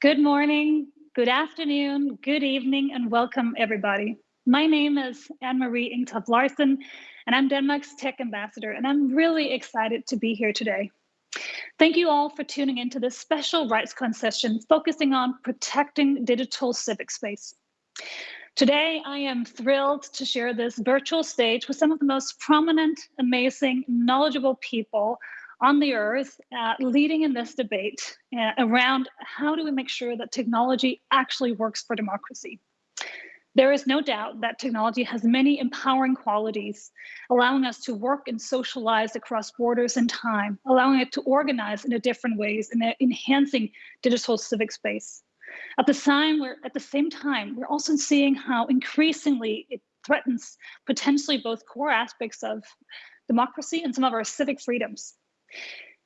Good morning, good afternoon, good evening, and welcome everybody. My name is Anne-Marie Engtoft Larsen, and I'm Denmark's tech ambassador, and I'm really excited to be here today. Thank you all for tuning into this special RightsCon session focusing on protecting digital civic space. Today, I am thrilled to share this virtual stage with some of the most prominent, amazing, knowledgeable people on the earth uh, leading in this debate uh, around how do we make sure that technology actually works for democracy. There is no doubt that technology has many empowering qualities, allowing us to work and socialize across borders and time, allowing it to organize in a different ways and enhancing digital civic space. At the, time, we're, at the same time, we're also seeing how increasingly it threatens potentially both core aspects of democracy and some of our civic freedoms.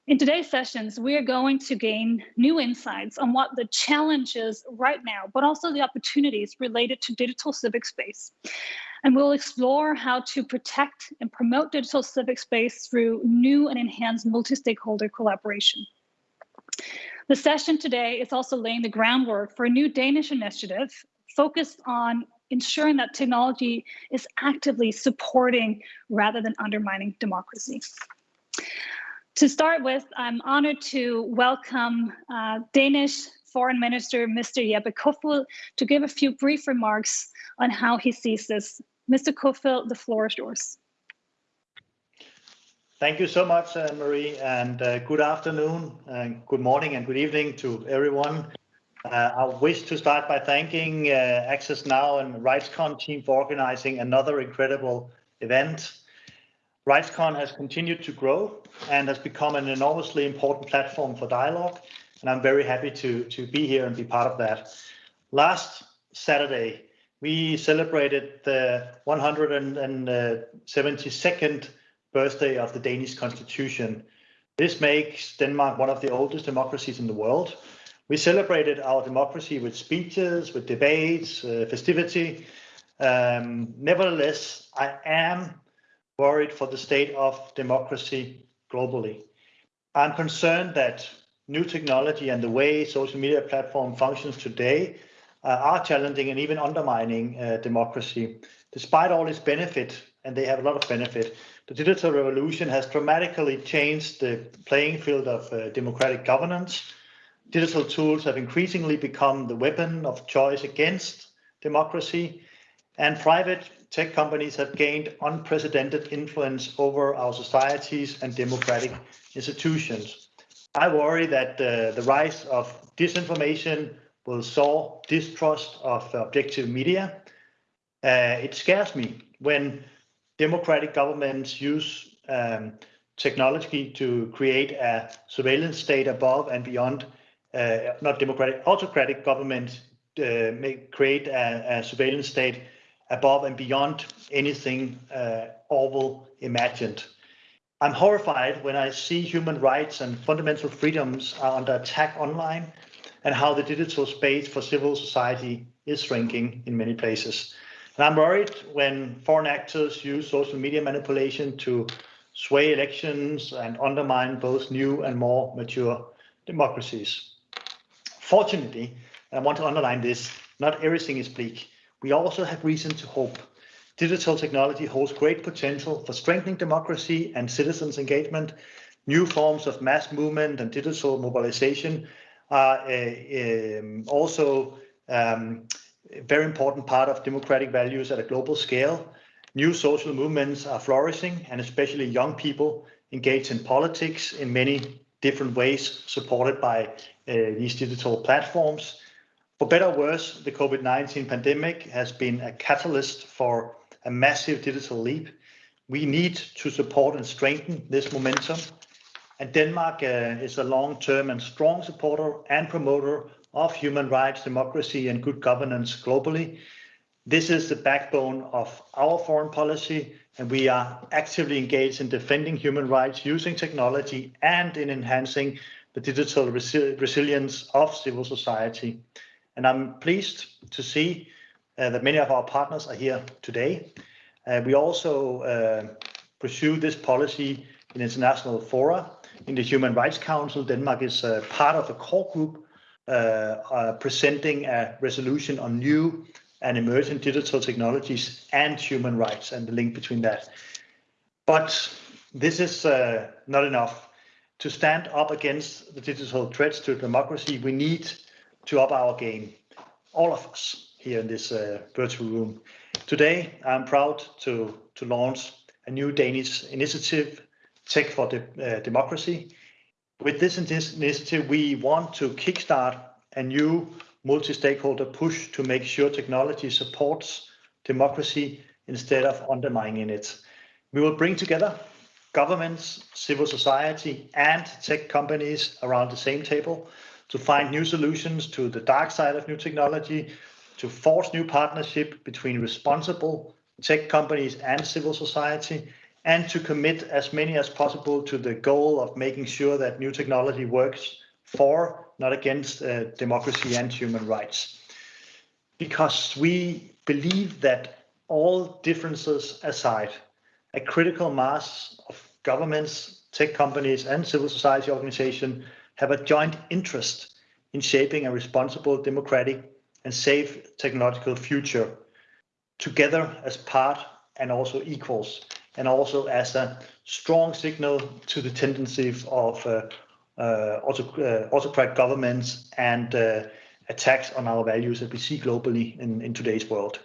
In today's sessions, we are going to gain new insights on what the challenges right now, but also the opportunities related to digital civic space. And we'll explore how to protect and promote digital civic space through new and enhanced multi-stakeholder collaboration. The session today is also laying the groundwork for a new Danish initiative focused on ensuring that technology is actively supporting rather than undermining democracy. To start with, I'm honored to welcome uh, Danish Foreign Minister Mr. Jeppe Kofod to give a few brief remarks on how he sees this. Mr. Kofod, the floor is yours. Thank you so much, uh, Marie, and uh, good afternoon, and good morning, and good evening to everyone. Uh, I wish to start by thanking uh, Access Now and RightsCon team for organizing another incredible event. RightsCon has continued to grow and has become an enormously important platform for dialogue. And I'm very happy to, to be here and be part of that. Last Saturday, we celebrated the 172nd birthday of the Danish Constitution. This makes Denmark one of the oldest democracies in the world. We celebrated our democracy with speeches, with debates, uh, festivity. Um, nevertheless, I am worried for the state of democracy globally. I'm concerned that new technology and the way social media platform functions today uh, are challenging and even undermining uh, democracy. Despite all its benefit, and they have a lot of benefit, the digital revolution has dramatically changed the playing field of uh, democratic governance. Digital tools have increasingly become the weapon of choice against democracy, and private tech companies have gained unprecedented influence over our societies and democratic institutions. I worry that uh, the rise of disinformation will sow distrust of objective media. Uh, it scares me when democratic governments use um, technology to create a surveillance state above and beyond, uh, not democratic, autocratic governments uh, may create a, a surveillance state above and beyond anything uh, Orwell imagined. I'm horrified when I see human rights and fundamental freedoms are under attack online and how the digital space for civil society is shrinking in many places. And I'm worried when foreign actors use social media manipulation to sway elections and undermine both new and more mature democracies. Fortunately, and I want to underline this, not everything is bleak we also have reason to hope. Digital technology holds great potential for strengthening democracy and citizens' engagement. New forms of mass movement and digital mobilization are uh, um, also um, a very important part of democratic values at a global scale. New social movements are flourishing, and especially young people engage in politics in many different ways, supported by uh, these digital platforms. For better or worse, the COVID-19 pandemic has been a catalyst for a massive digital leap. We need to support and strengthen this momentum. And Denmark uh, is a long-term and strong supporter and promoter of human rights, democracy, and good governance globally. This is the backbone of our foreign policy, and we are actively engaged in defending human rights using technology and in enhancing the digital resi resilience of civil society. And I'm pleased to see uh, that many of our partners are here today. Uh, we also uh, pursue this policy in international fora. In the Human Rights Council, Denmark is part of a core group presenting a resolution on new and emerging digital technologies and human rights and the link between that. But this is not enough. To stand up against the digital threats to democracy, we need to up our game, all of us here in this uh, virtual room. Today, I'm proud to, to launch a new Danish initiative, Tech for De uh, Democracy. With this initiative, we want to kickstart a new multi-stakeholder push to make sure technology supports democracy instead of undermining it. We will bring together governments, civil society, and tech companies around the same table to find new solutions to the dark side of new technology, to force new partnership between responsible tech companies and civil society, and to commit as many as possible to the goal of making sure that new technology works for, not against, uh, democracy and human rights. Because we believe that all differences aside, a critical mass of governments, tech companies, and civil society organizations have a joint interest in shaping a responsible, democratic, and safe technological future together as part and also equals, and also as a strong signal to the tendency of uh, uh, uh, governments and uh, attacks on our values that we see globally in, in today's world.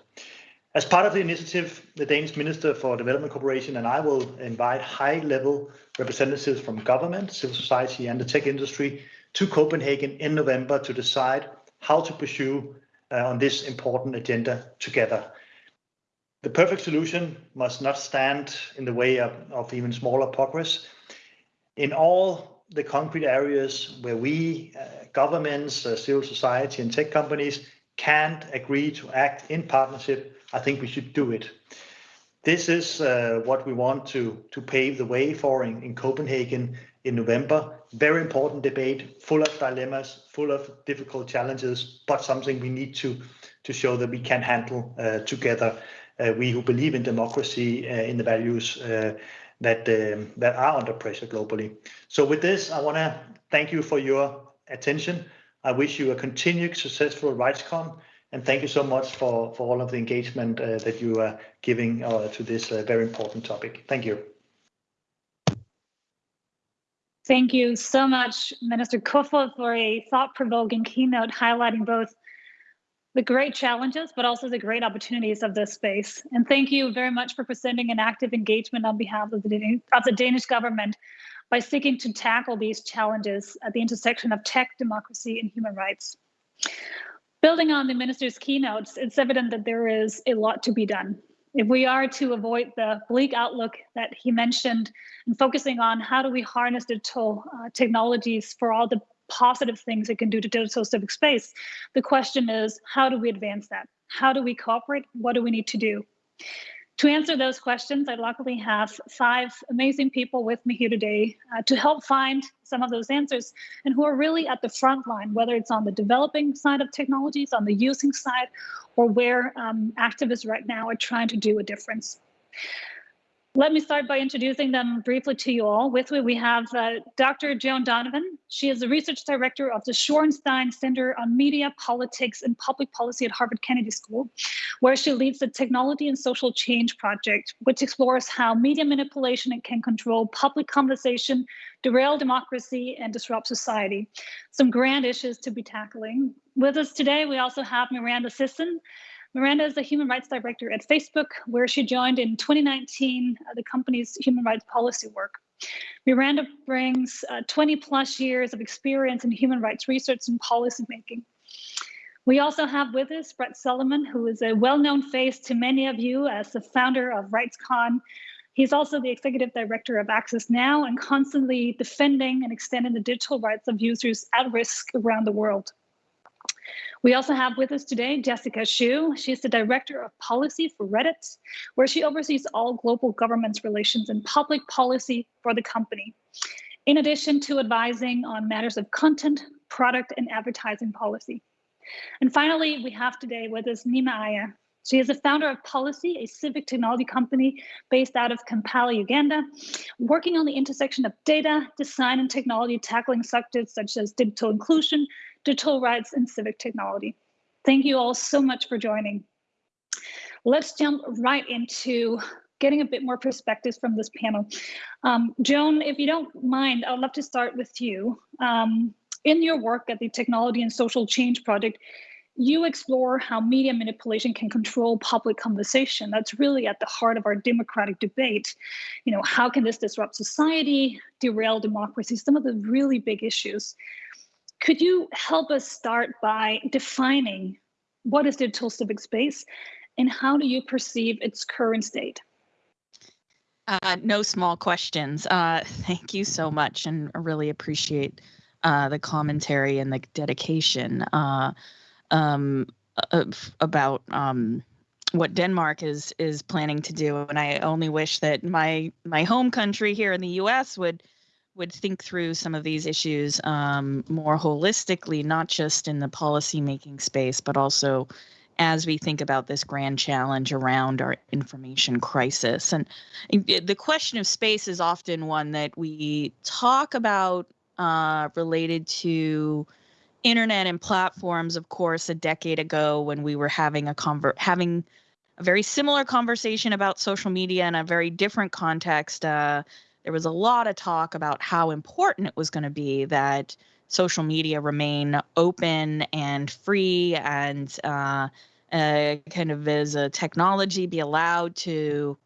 As part of the initiative, the Danish Minister for Development Cooperation and I will invite high-level representatives from government, civil society, and the tech industry to Copenhagen in November to decide how to pursue uh, on this important agenda together. The perfect solution must not stand in the way of, of even smaller progress. In all the concrete areas where we, uh, governments, uh, civil society, and tech companies can't agree to act in partnership, I think we should do it. This is uh, what we want to, to pave the way for in, in Copenhagen in November. Very important debate, full of dilemmas, full of difficult challenges, but something we need to, to show that we can handle uh, together. Uh, we who believe in democracy, uh, in the values uh, that um, that are under pressure globally. So with this, I want to thank you for your attention. I wish you a continued successful RightsCon, and thank you so much for, for all of the engagement uh, that you are giving uh, to this uh, very important topic. Thank you. Thank you so much, Minister Kofod, for a thought-provoking keynote highlighting both the great challenges, but also the great opportunities of this space. And thank you very much for presenting an active engagement on behalf of the, of the Danish government by seeking to tackle these challenges at the intersection of tech, democracy, and human rights. Building on the minister's keynotes, it's evident that there is a lot to be done. If we are to avoid the bleak outlook that he mentioned and focusing on how do we harness digital uh, technologies for all the positive things it can do to digital civic space, the question is, how do we advance that? How do we cooperate? What do we need to do? To answer those questions, I luckily have five amazing people with me here today uh, to help find some of those answers and who are really at the front line, whether it's on the developing side of technologies, on the using side, or where um, activists right now are trying to do a difference. Let me start by introducing them briefly to you all. With me, we have uh, Dr. Joan Donovan. She is the research director of the Shorenstein Center on Media, Politics, and Public Policy at Harvard Kennedy School, where she leads the Technology and Social Change Project, which explores how media manipulation can control public conversation, derail democracy, and disrupt society. Some grand issues to be tackling. With us today, we also have Miranda Sisson. Miranda is the human rights director at Facebook, where she joined in 2019 uh, the company's human rights policy work. Miranda brings uh, 20 plus years of experience in human rights research and policy making. We also have with us Brett Solomon, who is a well-known face to many of you as the founder of RightsCon. He's also the executive director of Access Now and constantly defending and extending the digital rights of users at risk around the world. We also have with us today Jessica Ashooh. She's the Director of Policy for Reddit, where she oversees all global governments relations and public policy for the company, in addition to advising on matters of content, product, and advertising policy. And finally, we have today with us Neema Iyer. She is the founder of Pollicy, a civic technology company based out of Kampala, Uganda, working on the intersection of data, design, and technology, tackling subjects such as digital inclusion, digital rights and civic technology. Thank you all so much for joining. Let's jump right into getting a bit more perspectives from this panel. Um, Joan, if you don't mind, I'd love to start with you. Um, in your work at the Technology and Social Change Project, you explore how media manipulation can control public conversation. That's really at the heart of our democratic debate. You know, how can this disrupt society, derail democracy, some of the really big issues. Could you help us start by defining what is digital civic space and how do you perceive its current state? Uh, no small questions. Uh, thank you so much, and I really appreciate uh, the commentary and the dedication uh, um, about um, what Denmark is is planning to do. And I only wish that my my home country here in the U.S. would would think through some of these issues um, more holistically, not just in the policy making space, but also as we think about this grand challenge around our information crisis. And the question of space is often one that we talk about uh, related to internet and platforms, of course, a decade ago when we were having a having a very similar conversation about social media in a very different context. Uh, there was a lot of talk about how important it was going to be that social media remain open and free and uh, uh, kind of as a technology be allowed to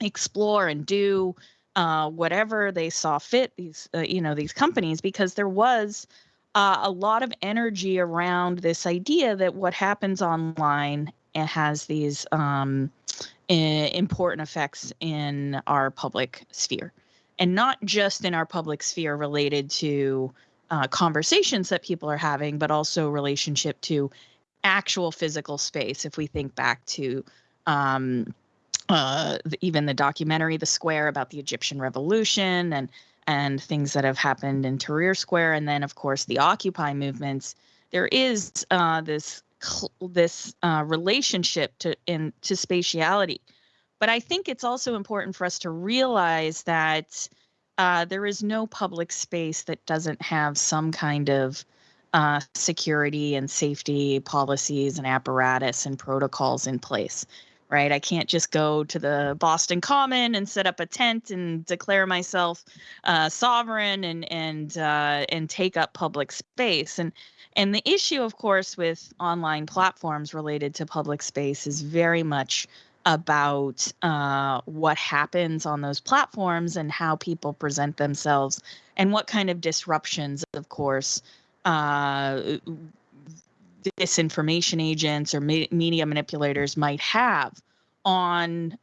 explore and do uh, whatever they saw fit these uh, you know these companies because there was uh, a lot of energy around this idea that what happens online has these um, important effects in our public sphere and not just in our public sphere related to uh, conversations that people are having but also relationship to actual physical space. If we think back to um, uh, the, even the documentary The Square about the Egyptian Revolution and and things that have happened in Tahrir Square, and then of course the Occupy movements, there is uh, this this uh, relationship to in to spatiality. But I think it's also important for us to realize that uh, there is no public space that doesn't have some kind of uh, security and safety policies and apparatus and protocols in place right? I can't just go to the boston common and set up a tent and declare myself uh, sovereign and and uh, and take up public space. And and the issue of course with online platforms related to public space is very much about uh, what happens on those platforms and how people present themselves and what kind of disruptions of course uh, disinformation agents or me- media manipulators might have on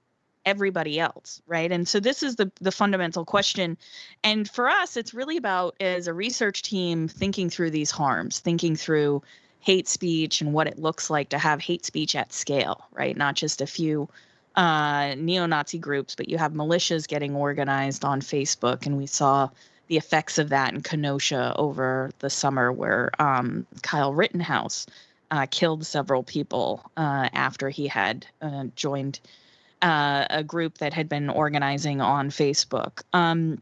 everybody else right? And so this is the the fundamental question. And for us it's really about as a research team thinking through these harms thinking through hate speech and what it looks like to have hate speech at scale right not just a few uh, neo-nazi groups but you have militias getting organized on facebook and we saw the effects of that in Kenosha over the summer, where um, Kyle Rittenhouse uh, killed several people uh, after he had uh, joined uh, a group that had been organizing on Facebook. Um,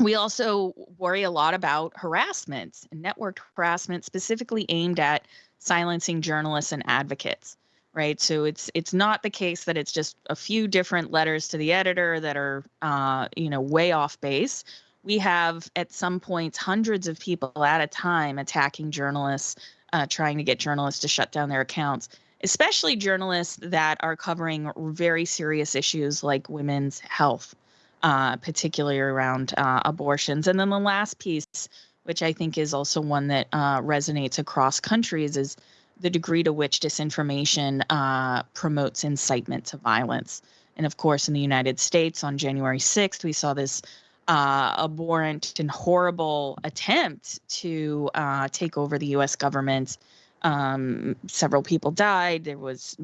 we also worry a lot about harassment and network harassment, specifically aimed at silencing journalists and advocates right? So it's it's not the case that it's just a few different letters to the editor that are uh, you know way off base. We have at some points hundreds of people at a time attacking journalists, uh, trying to get journalists to shut down their accounts, especially journalists that are covering very serious issues like women's health, uh, particularly around uh, abortions. And then the last piece, which I think is also one that uh, resonates across countries, is the degree to which disinformation uh, promotes incitement to violence. And of course, in the United States on January 6th, we saw this uh, abhorrent and horrible attempt to uh, take over the U.S. government. Um, several people died. There was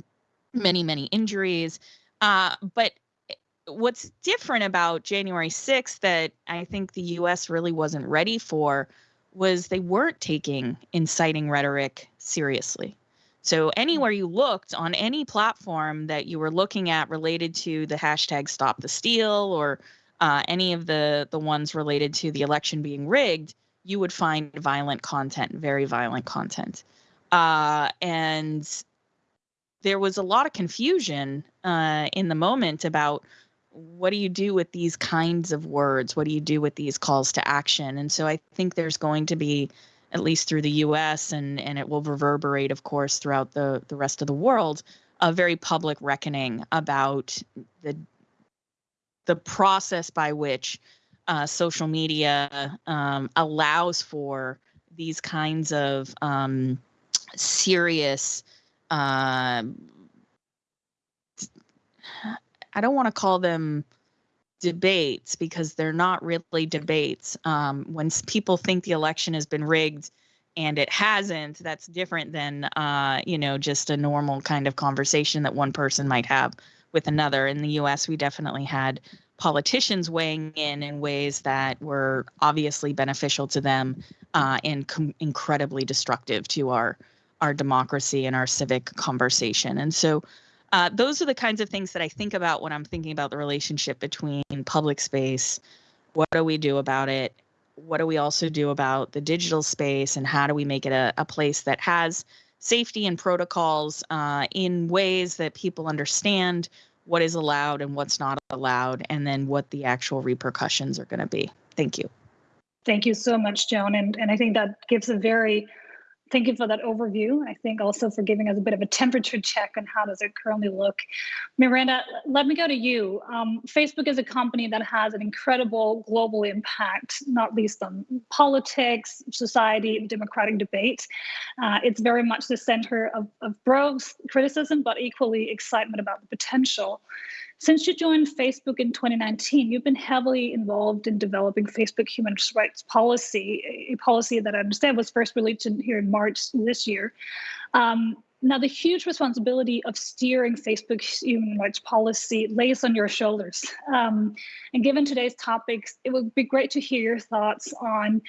many, many injuries. Uh, but what's different about January 6th that I think the U.S. really wasn't ready for was they weren't taking inciting rhetoric seriously. So anywhere you looked on any platform that you were looking at related to the hashtag Stop the Steal or uh, any of the the ones related to the election being rigged, you would find violent content, very violent content. Uh, and there was a lot of confusion uh, in the moment about what do you do with these kinds of words? What do you do with these calls to action? And so I think there's going to be, at least through the US, and, and it will reverberate, of course, throughout the, the rest of the world, a very public reckoning about the the process by which uh, social media um, allows for these kinds of um, serious uh, I don't want to call them debates because they're not really debates. Um, when people think the election has been rigged and it hasn't, that's different than uh, you know just a normal kind of conversation that one person might have with another. In the U.S., we definitely had politicians weighing in in ways that were obviously beneficial to them uh, and incredibly destructive to our our democracy and our civic conversation. And so uh, those are the kinds of things that I think about when I'm thinking about the relationship between public space. What do we do about it? What do we also do about the digital space? And how do we make it a, a place that has safety and protocols uh, in ways that people understand what is allowed and what's not allowed, and then what the actual repercussions are going to be? Thank you. Thank you so much, Joan. And, and I think that gives a very thank you for that overview. I think also for giving us a bit of a temperature check on how does it currently look. Miranda, let me go to you. Um, Facebook is a company that has an incredible global impact, not least on politics, society, democratic debate. Uh, it's very much the center of, of growth, criticism, but equally excitement about the potential. Since you joined Facebook in 2019, you've been heavily involved in developing Facebook human rights policy, a policy that I understand was first released here in March this year. Um, now, the huge responsibility of steering Facebook's human rights policy lays on your shoulders. Um, and given today's topics, it would be great to hear your thoughts on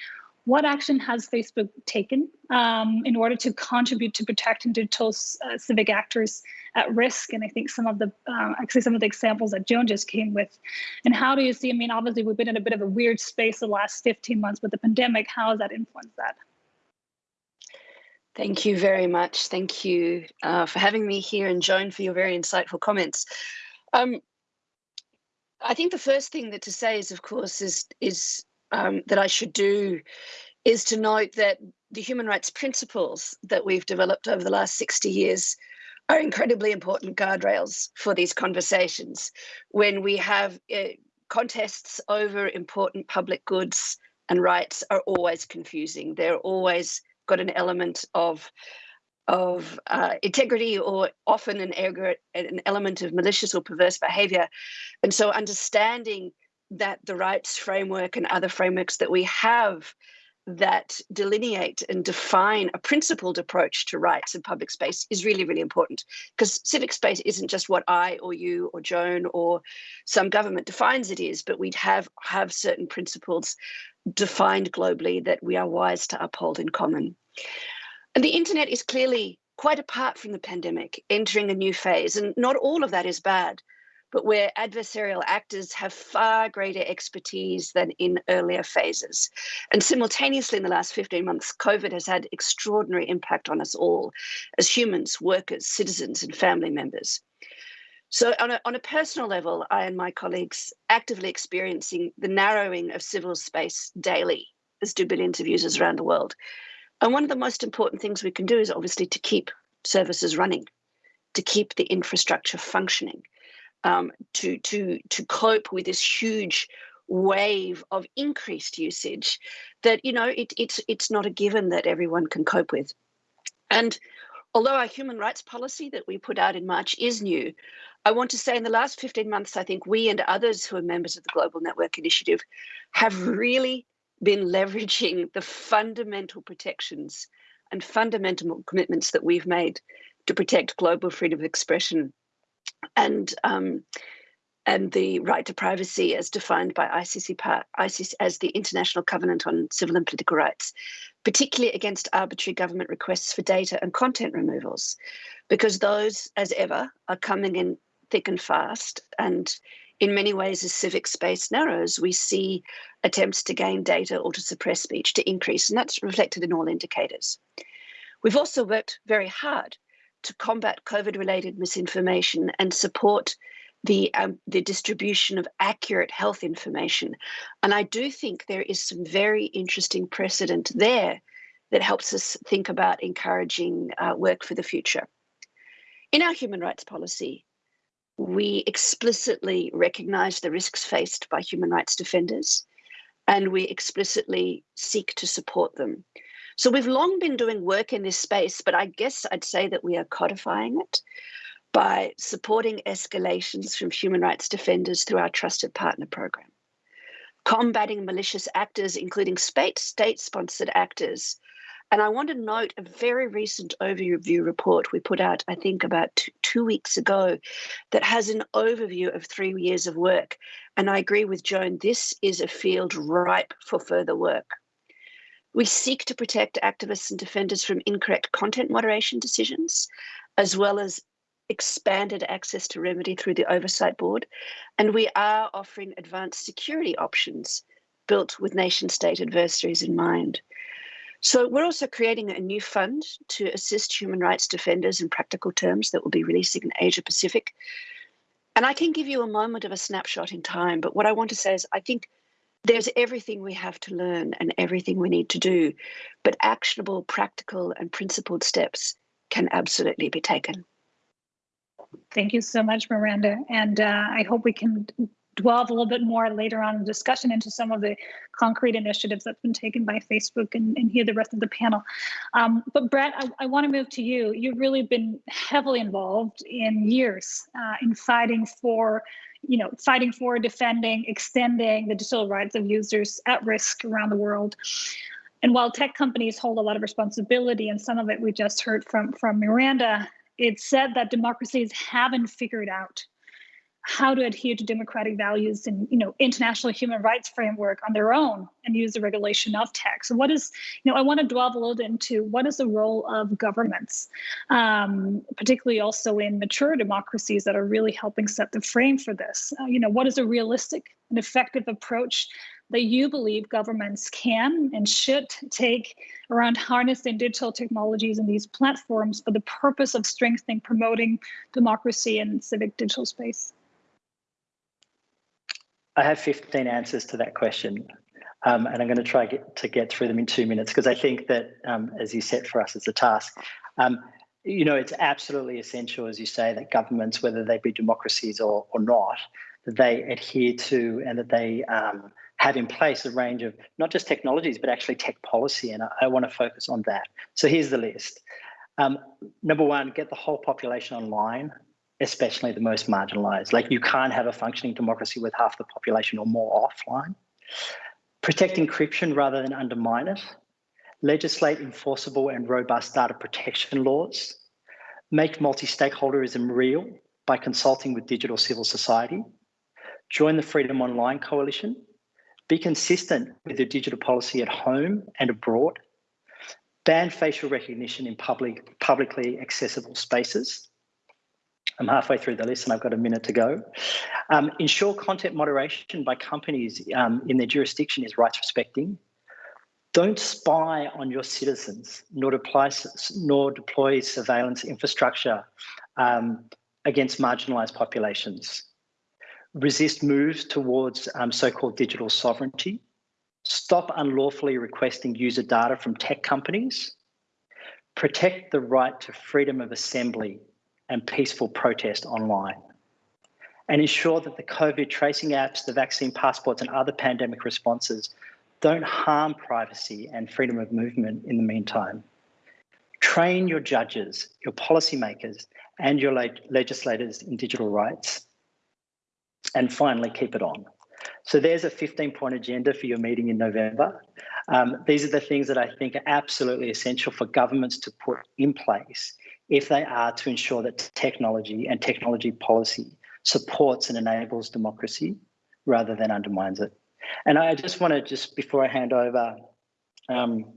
what action has Facebook taken um, in order to contribute to protecting digital uh, civic actors at risk? And I think some of the, uh, actually some of the examples that Joan just came with. And how do you see, I mean, obviously we've been in a bit of a weird space the last 15 months with the pandemic. How has that influenced that? Thank you very much. Thank you uh, for having me here and Joan for your very insightful comments. Um, I think the first thing that to say is, of course, is is um, that I should do is to note that the human rights principles that we've developed over the last 60 years are incredibly important guardrails for these conversations. When we have uh, contests over important public goods and rights are always confusing. They're always got an element of of uh, integrity or often an, an element of malicious or perverse behavior. And so understanding that the rights framework and other frameworks that we have that delineate and define a principled approach to rights in public space is really, really important because civic space isn't just what I or you or Joan or some government defines it is, but we'd have have certain principles defined globally that we are wise to uphold in common. And the internet is clearly quite apart from the pandemic, entering a new phase, and not all of that is bad but where adversarial actors have far greater expertise than in earlier phases. And simultaneously, in the last 15 months, COVID has had extraordinary impact on us all as humans, workers, citizens, and family members. So, on a, on a personal level, I and my colleagues actively experiencing the narrowing of civil space daily, as do billions of users around the world. And one of the most important things we can do is obviously to keep services running, to keep the infrastructure functioning um, to to to cope with this huge wave of increased usage that you know it, it's it's not a given that everyone can cope with. And although our human rights policy that we put out in march is new i want to say in the last 15 months i think we and others who are members of the global network initiative have really been leveraging the fundamental protections and fundamental commitments that we've made to protect global freedom of expression and um, and the right to privacy as defined by ICC, ICC as the International Covenant on Civil and Political Rights, particularly against arbitrary government requests for data and content removals, because those, as ever, are coming in thick and fast. And in many ways, as civic space narrows, we see attempts to gain data or to suppress speech to increase, and that's reflected in all indicators. We've also worked very hard to combat COVID related misinformation and support the, um, the distribution of accurate health information. And I do think there is some very interesting precedent there that helps us think about encouraging uh, work for the future. In our human rights policy, we explicitly recognize the risks faced by human rights defenders and we explicitly seek to support them. So we've long been doing work in this space, but I guess I'd say that we are codifying it by supporting escalations from human rights defenders through our Trusted Partner Program, combating malicious actors, including state-sponsored actors. And I want to note a very recent overview report we put out, I think about two weeks ago, that has an overview of three years of work. And I agree with Joan, this is a field ripe for further work. We seek to protect activists and defenders from incorrect content moderation decisions, as well as expanded access to remedy through the Oversight Board, and we are offering advanced security options built with nation state adversaries in mind. So we're also creating a new fund to assist human rights defenders in practical terms that will be releasing in Asia Pacific. And I can give you a moment of a snapshot in time, but what I want to say is I think there's everything we have to learn and everything we need to do, but actionable, practical and principled steps can absolutely be taken. Thank you so much, Miranda. And uh, I hope we can delve a little bit more later on in the discussion into some of the concrete initiatives that's been taken by Facebook and, and hear the rest of the panel. Um, but Brett, I, I want to move to you. You've really been heavily involved in years uh, in fighting for you know, fighting for, defending, extending the digital rights of users at risk around the world. And while tech companies hold a lot of responsibility, and some of it we just heard from from Miranda, it's said that democracies haven't figured out how to adhere to democratic values and you know international human rights framework on their own and use the regulation of tech. So what is you know I want to delve a little into what is the role of governments, um, particularly also in mature democracies that are really helping set the frame for this. Uh, you know what is a realistic and effective approach that you believe governments can and should take around harnessing digital technologies and these platforms for the purpose of strengthening, promoting democracy and civic digital space? I have 15 answers to that question. Um, and I'm going to try get, to get through them in two minutes because I think that, um, as you set for us as a task, um, you know, it's absolutely essential, as you say, that governments, whether they be democracies or, or not, that they adhere to and that they um, have in place a range of not just technologies, but actually tech policy. And I, I want to focus on that. So here's the list. Um, number one, get the whole population online, especially the most marginalized. Like you can't have a functioning democracy with half the population or more offline. Protect encryption rather than undermine it. Legislate enforceable and robust data protection laws. Make multi-stakeholderism real by consulting with digital civil society. Join the Freedom Online Coalition be consistent with your digital policy at home and abroad. Ban facial recognition in public, publicly accessible spaces. I'm halfway through the list and I've got a minute to go. Um, ensure content moderation by companies um, in their jurisdiction is rights respecting. Don't spy on your citizens, nor deploy, nor deploy surveillance infrastructure um, against marginalized populations resist moves towards um, so-called digital sovereignty, stop unlawfully requesting user data from tech companies, protect the right to freedom of assembly and peaceful protest online, and ensure that the COVID tracing apps, the vaccine passports and other pandemic responses don't harm privacy and freedom of movement in the meantime. Train your judges, your policymakers, and your legislators in digital rights and finally keep it on. So there's a 15 point agenda for your meeting in November. Um, these are the things that I think are absolutely essential for governments to put in place if they are to ensure that technology and technology policy supports and enables democracy rather than undermines it. And I just want to just before I hand over, um,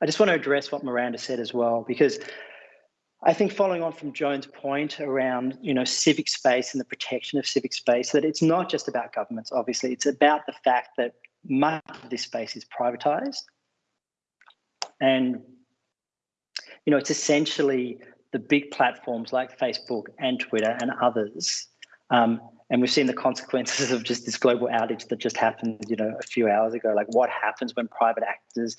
I just want to address what Miranda said as well, because I think following on from Joan's point around, you know, civic space and the protection of civic space, that it's not just about governments, obviously, it's about the fact that much of this space is privatized. And, you know, it's essentially the big platforms like Facebook and Twitter and others. Um, and we've seen the consequences of just this global outage that just happened, you know, a few hours ago. Like what happens when private actors,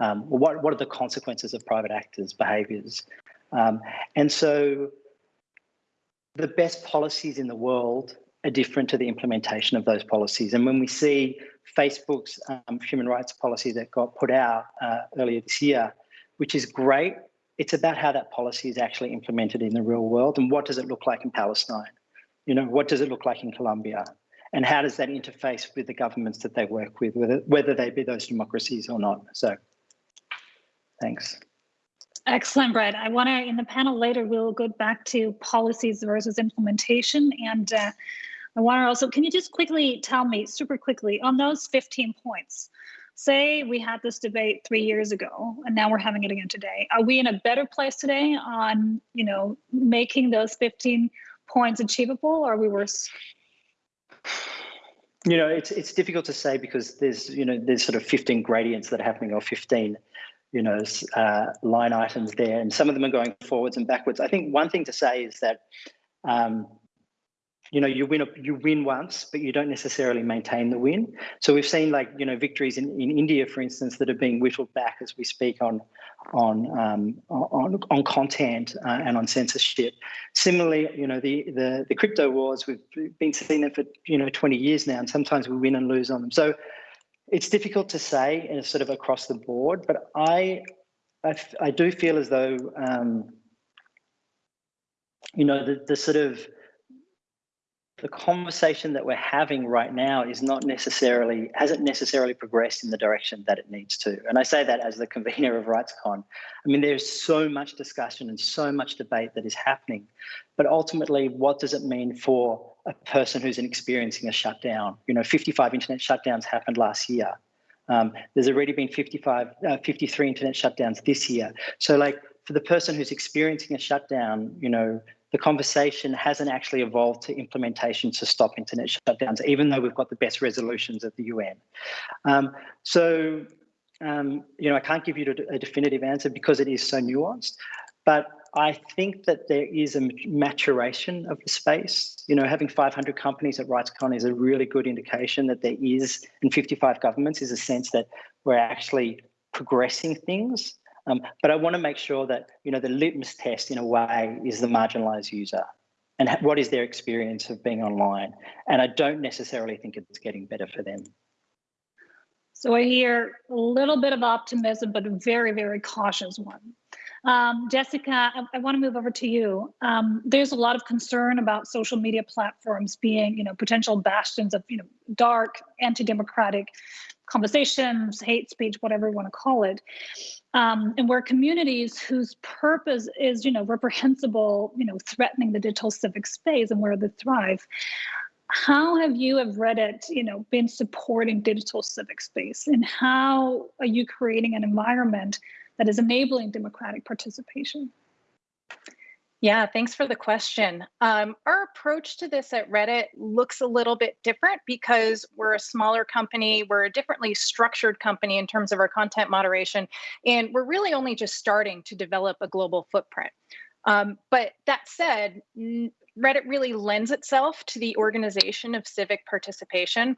um, what, what are the consequences of private actors' behaviors? Um, and so the best policies in the world are different to the implementation of those policies. And when we see Facebook's um, human rights policy that got put out uh, earlier this year, which is great, it's about how that policy is actually implemented in the real world and what does it look like in Palestine? You know, what does it look like in Colombia? And how does that interface with the governments that they work with, whether, whether they be those democracies or not? So, thanks. Excellent, Brett. I want to, in the panel later, we'll go back to policies versus implementation. And uh, I want to also, can you just quickly tell me, super quickly, on those 15 points, say we had this debate three years ago and now we're having it again today. Are we in a better place today on, you know, making those 15 points achievable or are we worse? You know, it's it's difficult to say because there's, you know, there's sort of 15 gradients that are happening or 15 you know, uh, line items there, and some of them are going forwards and backwards. I think one thing to say is that, um, you know, you win a, you win once, but you don't necessarily maintain the win. So we've seen like you know victories in, in India, for instance, that are being whittled back as we speak on on um, on on content uh, and on censorship. Similarly, you know, the the the crypto wars we've been seeing them for you know 20 years now, and sometimes we win and lose on them. So it's difficult to say in sort of across the board, but I, I, I do feel as though, um, you know, the, the sort of the conversation that we're having right now is not necessarily hasn't necessarily progressed in the direction that it needs to. And i say that as the convener of rightscon. I mean there's so much discussion and so much debate that is happening but ultimately what does it mean for a person who's experiencing a shutdown? You know 55 internet shutdowns happened last year. Um, there's already been 55 uh, 53 internet shutdowns this year. So like for the person who's experiencing a shutdown you know the conversation hasn't actually evolved to implementation to stop internet shutdowns, even though we've got the best resolutions of the UN. Um, so, um, you know, I can't give you a definitive answer because it is so nuanced, but I think that there is a maturation of the space. You know, having 500 companies at RightsCon is a really good indication that there is, in 55 governments, is a sense that we're actually progressing things um, but I want to make sure that you know the litmus test, in a way, is the marginalized user and what is their experience of being online. And I don't necessarily think it's getting better for them. So I hear a little bit of optimism, but a very, very cautious one. Um, Jessica, I, I want to move over to you. Um, there's a lot of concern about social media platforms being, you know, potential bastions of, you know, dark, anti-democratic conversations, hate speech, whatever you want to call it. Um, and where communities whose purpose is, you know, reprehensible, you know, threatening the digital civic space and where they thrive. How have you have Reddit, you know, been supporting digital civic space and how are you creating an environment that is enabling democratic participation? Yeah, thanks for the question. Um, our approach to this at Reddit looks a little bit different because we're a smaller company, we're a differently structured company in terms of our content moderation, and we're really only just starting to develop a global footprint. Um, but that said, Reddit really lends itself to the organization of civic participation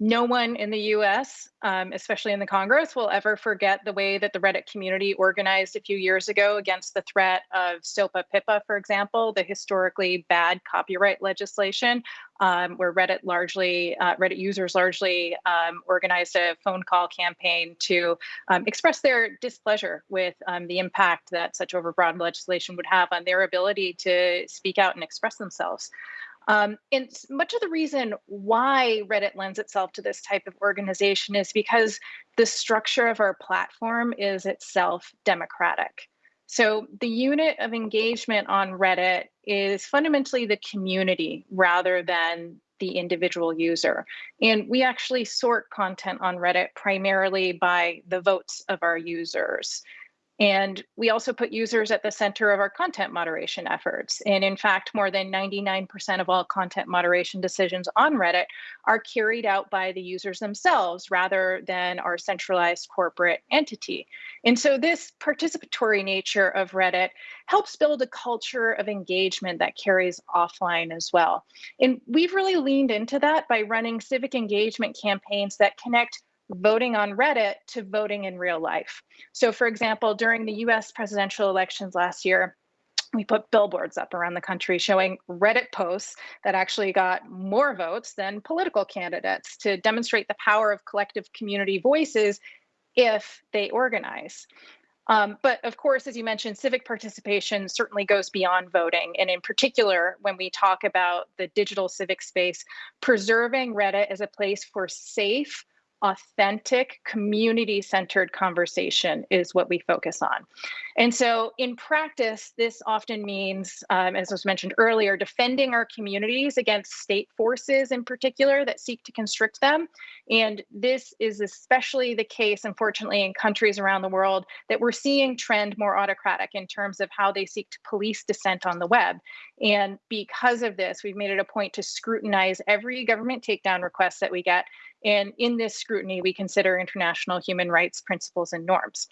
no one in the US, um, especially in the Congress, will ever forget the way that the Reddit community organized a few years ago against the threat of SOPA PIPA, for example, the historically bad copyright legislation, um, where Reddit largely, uh, Reddit users largely um, organized a phone call campaign to um, express their displeasure with um, the impact that such overbroad legislation would have on their ability to speak out and express themselves. Um, and much of the reason why Reddit lends itself to this type of organization is because the structure of our platform is itself democratic. So the unit of engagement on Reddit is fundamentally the community rather than the individual user. And we actually sort content on Reddit primarily by the votes of our users. And we also put users at the center of our content moderation efforts. And in fact, more than 99% of all content moderation decisions on Reddit are carried out by the users themselves rather than our centralized corporate entity. And so this participatory nature of Reddit helps build a culture of engagement that carries offline as well. And we've really leaned into that by running civic engagement campaigns that connect voting on Reddit to voting in real life. So, for example, during the US presidential elections last year, we put billboards up around the country showing Reddit posts that actually got more votes than political candidates to demonstrate the power of collective community voices if they organize. Um, but of course, as you mentioned, civic participation certainly goes beyond voting. And in particular, when we talk about the digital civic space, preserving Reddit as a place for safe, authentic, community centered conversation is what we focus on. And so, in practice, this often means, um, as was mentioned earlier, defending our communities against state forces in particular that seek to constrict them. And this is especially the case, unfortunately, in countries around the world that we're seeing trend more autocratic in terms of how they seek to police dissent on the web. And because of this, we've made it a point to scrutinize every government takedown request that we get and in this scrutiny, we consider international human rights principles and norms.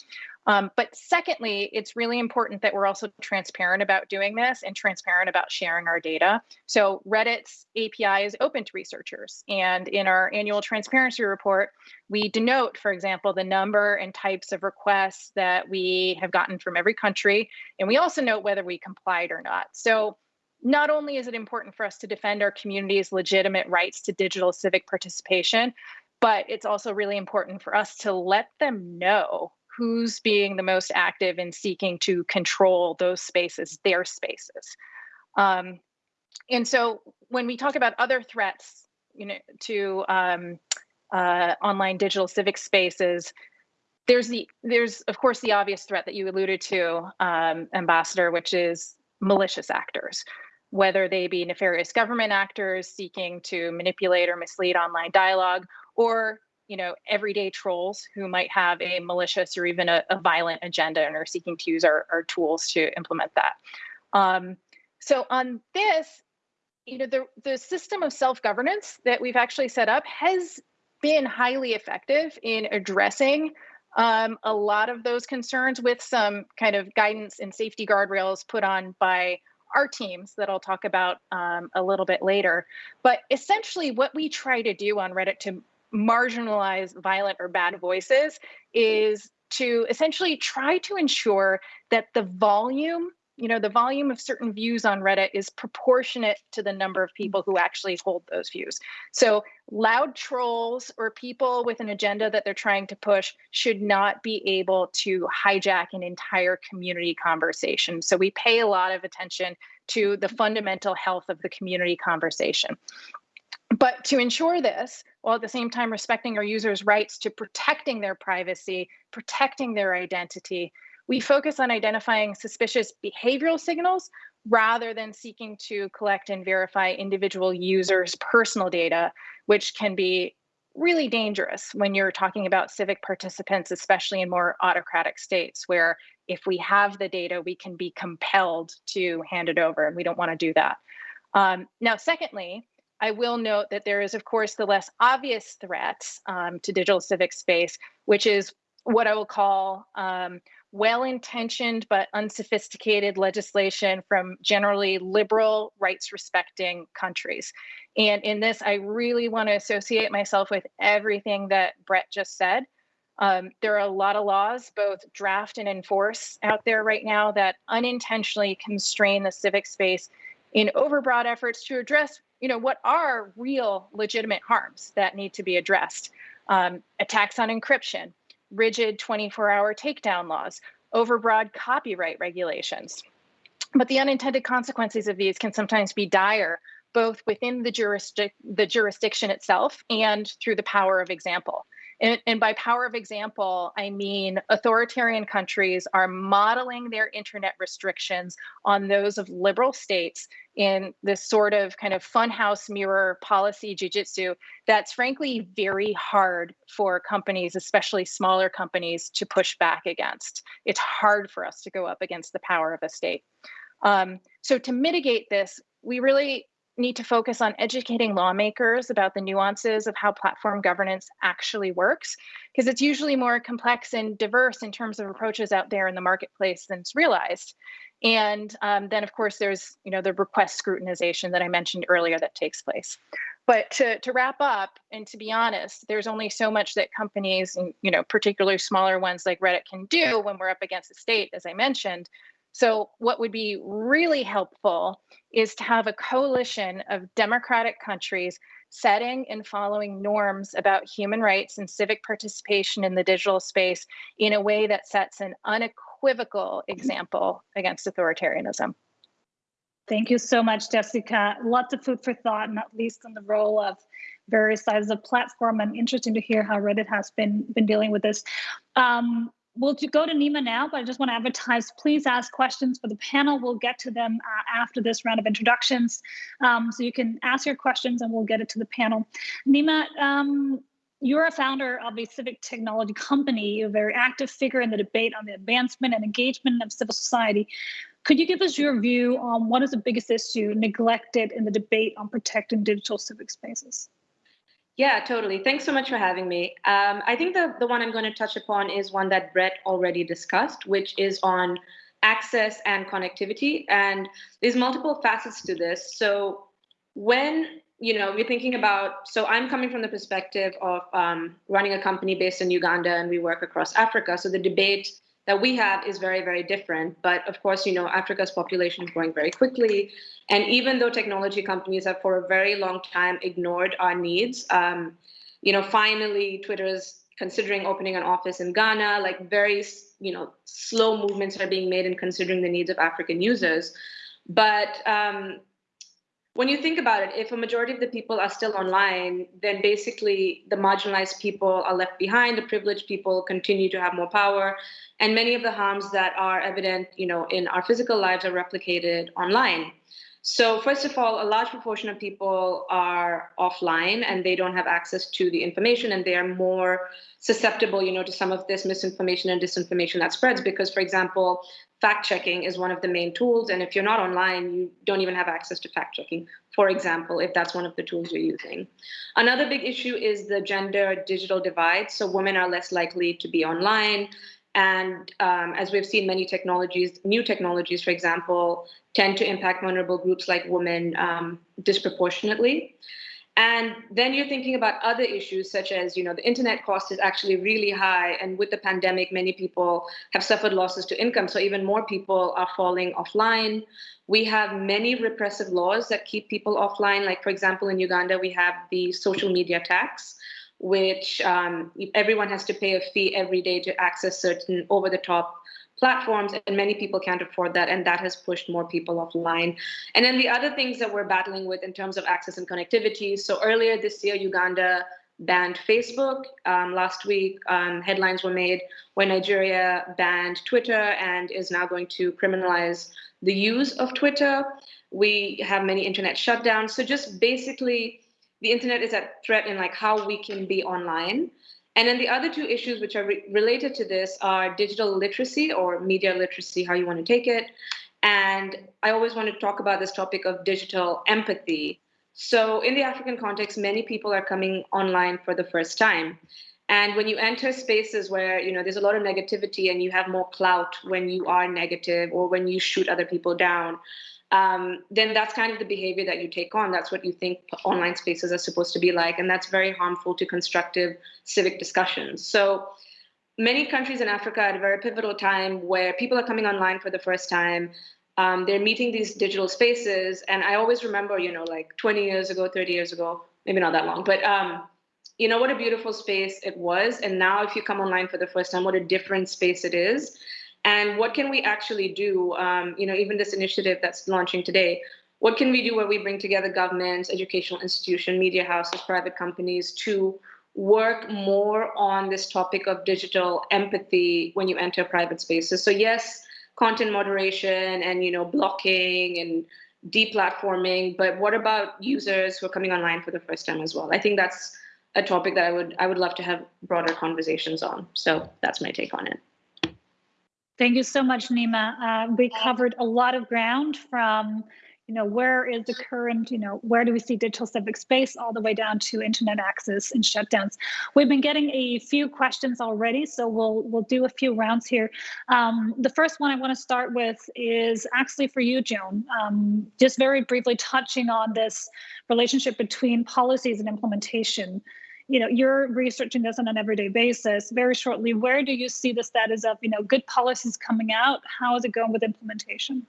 Um, but secondly, it's really important that we're also transparent about doing this and transparent about sharing our data. So Reddit's API is open to researchers. And in our annual transparency report, we denote, for example, the number and types of requests that we have gotten from every country. And we also note whether we complied or not. So not only is it important for us to defend our community's legitimate rights to digital civic participation, but it's also really important for us to let them know who's being the most active in seeking to control those spaces, their spaces. Um, and so when we talk about other threats, you know, to um, uh, online digital civic spaces, there's the there's of course the obvious threat that you alluded to, um, Ambassador, which is malicious actors whether they be nefarious government actors seeking to manipulate or mislead online dialogue, or you know everyday trolls who might have a malicious or even a, a violent agenda and are seeking to use our, our tools to implement that. Um, so on this, you know, the, the system of self-governance that we've actually set up has been highly effective in addressing um, a lot of those concerns with some kind of guidance and safety guardrails put on by our teams that I'll talk about um, a little bit later. But essentially, what we try to do on Reddit to marginalize violent or bad voices is to essentially try to ensure that the volume you know the volume of certain views on reddit is proportionate to the number of mm. people who actually hold those views. So loud trolls or people with an agenda that they're trying to push should not be able to hijack an entire community conversation. So we pay a lot of attention to the fundamental health of the community conversation. But to ensure this, while at the same time respecting our users' rights to protecting their privacy, protecting their identity, we focus on identifying suspicious behavioral signals rather than seeking to collect and verify individual users' personal data, which can be really dangerous when you're talking about civic participants, especially in more autocratic states, where if we have the data, we can be compelled to hand it over, and we don't want to do that. Um, now, secondly, I will note that there is, of course, the less obvious threat um, to digital civic space, which is what I will call um, well intentioned but unsophisticated legislation from generally liberal, rights respecting countries. And in this, I really want to associate myself with everything that Brett just said. Um, there are a lot of laws, both draft and enforce, out there right now that unintentionally constrain the civic space in overbroad efforts to address, you know, what are real legitimate harms that need to be addressed. Um, attacks on encryption, rigid 24 hour takedown laws, overbroad copyright regulations. But the unintended consequences of these can sometimes be dire, both within the, jurisdic- the jurisdiction itself and through the power of example. And, and, by power of example, I mean authoritarian countries are modeling their internet restrictions on those of liberal states in this sort of kind of funhouse mirror policy jujitsu that's frankly very hard for companies, especially smaller companies, to push back against. It's hard for us to go up against the power of a state. Um, so to mitigate this, we really need to focus on educating lawmakers about the nuances of how platform governance actually works, because it's usually more complex and diverse in terms of approaches out there in the marketplace than it's realized. And um, then, of course, there's you know the request scrutinization that I mentioned earlier that takes place. But to, to wrap up, and to be honest, there's only so much that companies, and you know, particularly smaller ones like Reddit, can do when we're up against the state, as I mentioned. So, what would be really helpful is to have a coalition of democratic countries setting and following norms about human rights and civic participation in the digital space in a way that sets an unequivocal example against authoritarianism. Thank you so much, Jessica. Lots of food for thought, not least on the role of various sizes of platform and interesting to hear how Reddit has been been dealing with this. Um, we'll go to Neema now, but I just want to advertise, please ask questions for the panel. We'll get to them uh, after this round of introductions. Um, so you can ask your questions and we'll get it to the panel. Neema, um, you're a founder of a civic technology company, you're a very active figure in the debate on the advancement and engagement of civil society. Could you give us your view on what is the biggest issue neglected in the debate on protecting digital civic spaces? Yeah, totally. Thanks so much for having me. Um, I think the, the one I'm going to touch upon is one that Brett already discussed, which is on access and connectivity. And there's multiple facets to this. So when you know we're thinking about, so I'm coming from the perspective of um, running a company based in Uganda, and we work across Africa. So the debate that we have is very, very different. But of course, you know, Africa's population is growing very quickly. And even though technology companies have for a very long time ignored our needs, um, you know, finally Twitter is considering opening an office in Ghana, like very, you know, slow movements are being made in considering the needs of African users. But um, when you think about it, if a majority of the people are still online, then basically the marginalized people are left behind, the privileged people continue to have more power, and many of the harms that are evident, you know, in our physical lives are replicated online. So first of all, a large proportion of people are offline and they don't have access to the information and they are more susceptible, you know, to some of this misinformation and disinformation that spreads because, for example, fact checking is one of the main tools. And if you're not online, you don't even have access to fact checking, for example, if that's one of the tools you're using. Another big issue is the gender digital divide. So women are less likely to be online. And um, as we've seen, many technologies, new technologies, for example, tend to impact vulnerable groups like women um, disproportionately. And then you're thinking about other issues such as, you know, the internet cost is actually really high. And with the pandemic, many people have suffered losses to income. So even more people are falling offline. We have many repressive laws that keep people offline. Like, for example, in Uganda, we have the social media tax, which um, everyone has to pay a fee every day to access certain over the top platforms and many people can't afford that and that has pushed more people offline. And then the other things that we're battling with in terms of access and connectivity so earlier this year uganda banned facebook. Um, last week um, headlines were made where nigeria banned twitter and is now going to criminalize the use of twitter. We have many internet shutdowns. So just basically the internet is at threat in like how we can be online. And then the other two issues which are re related to this are digital literacy or media literacy, how you want to take it. And I always want to talk about this topic of digital empathy. So in the African context, many people are coming online for the first time. And when you enter spaces where you know there's a lot of negativity and you have more clout when you are negative or when you shoot other people down, um, then that's kind of the behavior that you take on. That's what you think online spaces are supposed to be like. And that's very harmful to constructive civic discussions. So many countries in Africa at a very pivotal time where people are coming online for the first time. Um, they're meeting these digital spaces. And I always remember, you know, like 20 years ago, 30 years ago, maybe not that long, but um, you know what a beautiful space it was. And now if you come online for the first time, what a different space it is and what can we actually do um, you know even this initiative that's launching today what can we do where we bring together governments educational institutions, media houses private companies to work more on this topic of digital empathy when you enter private spaces. So yes, content moderation and you know blocking and deplatforming, but what about users who are coming online for the first time as well? I think that's a topic that I would I would love to have broader conversations on. So that's my take on it. Thank you so much, Neema. Uh, we covered a lot of ground from you know, where is the current, you know, where do we see digital civic space all the way down to internet access and shutdowns? We've been getting a few questions already, so we'll we'll do a few rounds here. Um, the first one I want to start with is actually for you, Joan. Um, just very briefly touching on this relationship between policies and implementation. You know, you're researching this on an everyday basis. Very shortly, where do you see the status of, you know, good policies coming out? How is it going with implementation?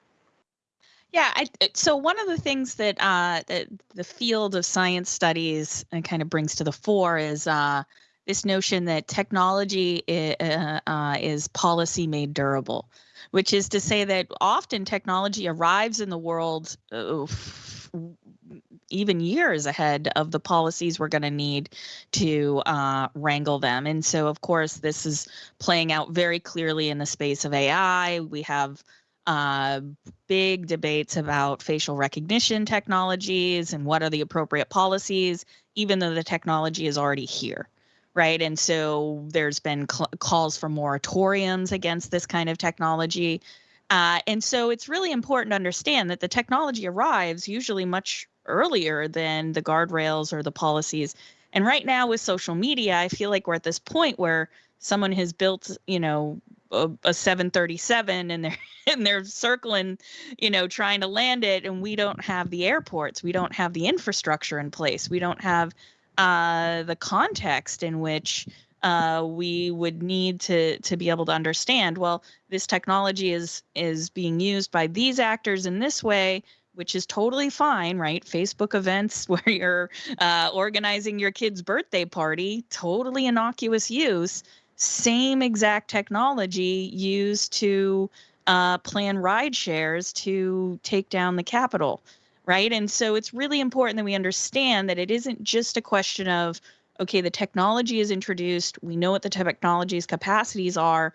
Yeah, I, so one of the things that uh, that the field of science studies uh, kind of brings to the fore is uh, this notion that technology is, uh, uh, is policy made durable, which is to say that often technology arrives in the world uh, even years ahead of the policies we're going to need to uh, wrangle them. And so, of course, this is playing out very clearly in the space of AI. We have uh, big debates about facial recognition technologies and what are the appropriate policies, even though the technology is already here. Right. And so there's been calls for moratoriums against this kind of technology. Uh, and so it's really important to understand that the technology arrives usually much earlier than the guardrails or the policies. And right now with social media, I feel like we're at this point where someone has built, you know, a, a 737 and they're and they're circling you know trying to land it and we don't have the airports we don't have the infrastructure in place we don't have uh, the context in which uh, we would need to to be able to understand well this technology is is being used by these actors in this way which is totally fine right facebook events where you're uh, organizing your kid's birthday party totally innocuous use same exact technology used to uh, plan ride shares to take down the Capitol, right? And so it's really important that we understand that it isn't just a question of, okay, the technology is introduced, we know what the technology's capacities are,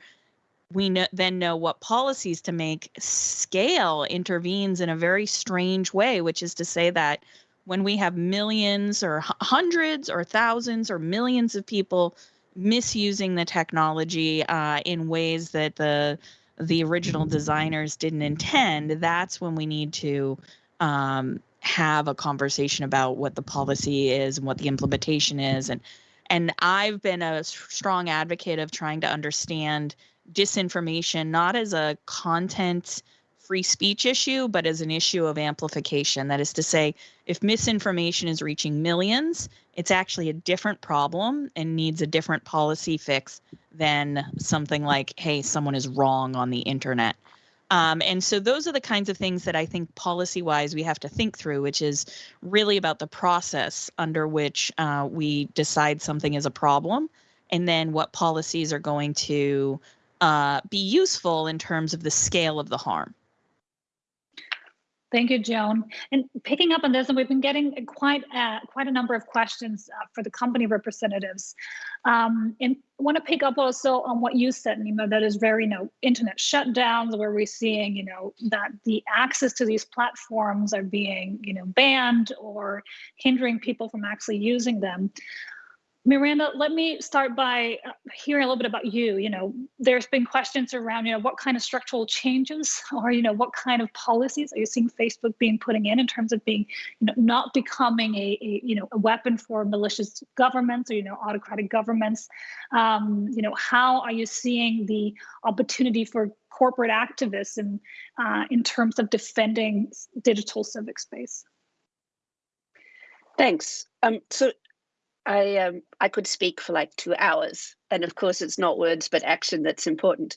we know, then know what policies to make. Scale intervenes in a very strange way, which is to say that when we have millions or hundreds or thousands or millions of people misusing the technology uh, in ways that the the original designers didn't intend, that's when we need to um, have a conversation about what the policy is and what the implementation is. And and I've been a strong advocate of trying to understand disinformation not as a content free speech issue, but as an issue of amplification. That is to say, if misinformation is reaching millions, it's actually a different problem and needs a different policy fix than something like, hey, someone is wrong on the internet. Um, and so those are the kinds of things that I think policy wise we have to think through, which is really about the process under which uh, we decide something is a problem and then what policies are going to uh, be useful in terms of the scale of the harm. Thank you, Joan. And picking up on this, and we've been getting quite uh, quite a number of questions uh, for the company representatives. Um, and want to pick up also on what you said, Neema, that is very, you know, internet shutdowns where we're seeing, you know, that the access to these platforms are being, you know, banned or hindering people from actually using them. Miranda, let me start by uh, hearing a little bit about you. You know, there's been questions around, you know, what kind of structural changes or, you know, what kind of policies are you seeing Facebook being putting in in terms of being, you know, not becoming a, a you know, a weapon for malicious governments or, you know, autocratic governments? Um, you know, how are you seeing the opportunity for corporate activists in, uh, in terms of defending digital civic space? Thanks. Um, so I um, I could speak for like two hours, and of course, it's not words but action that's important.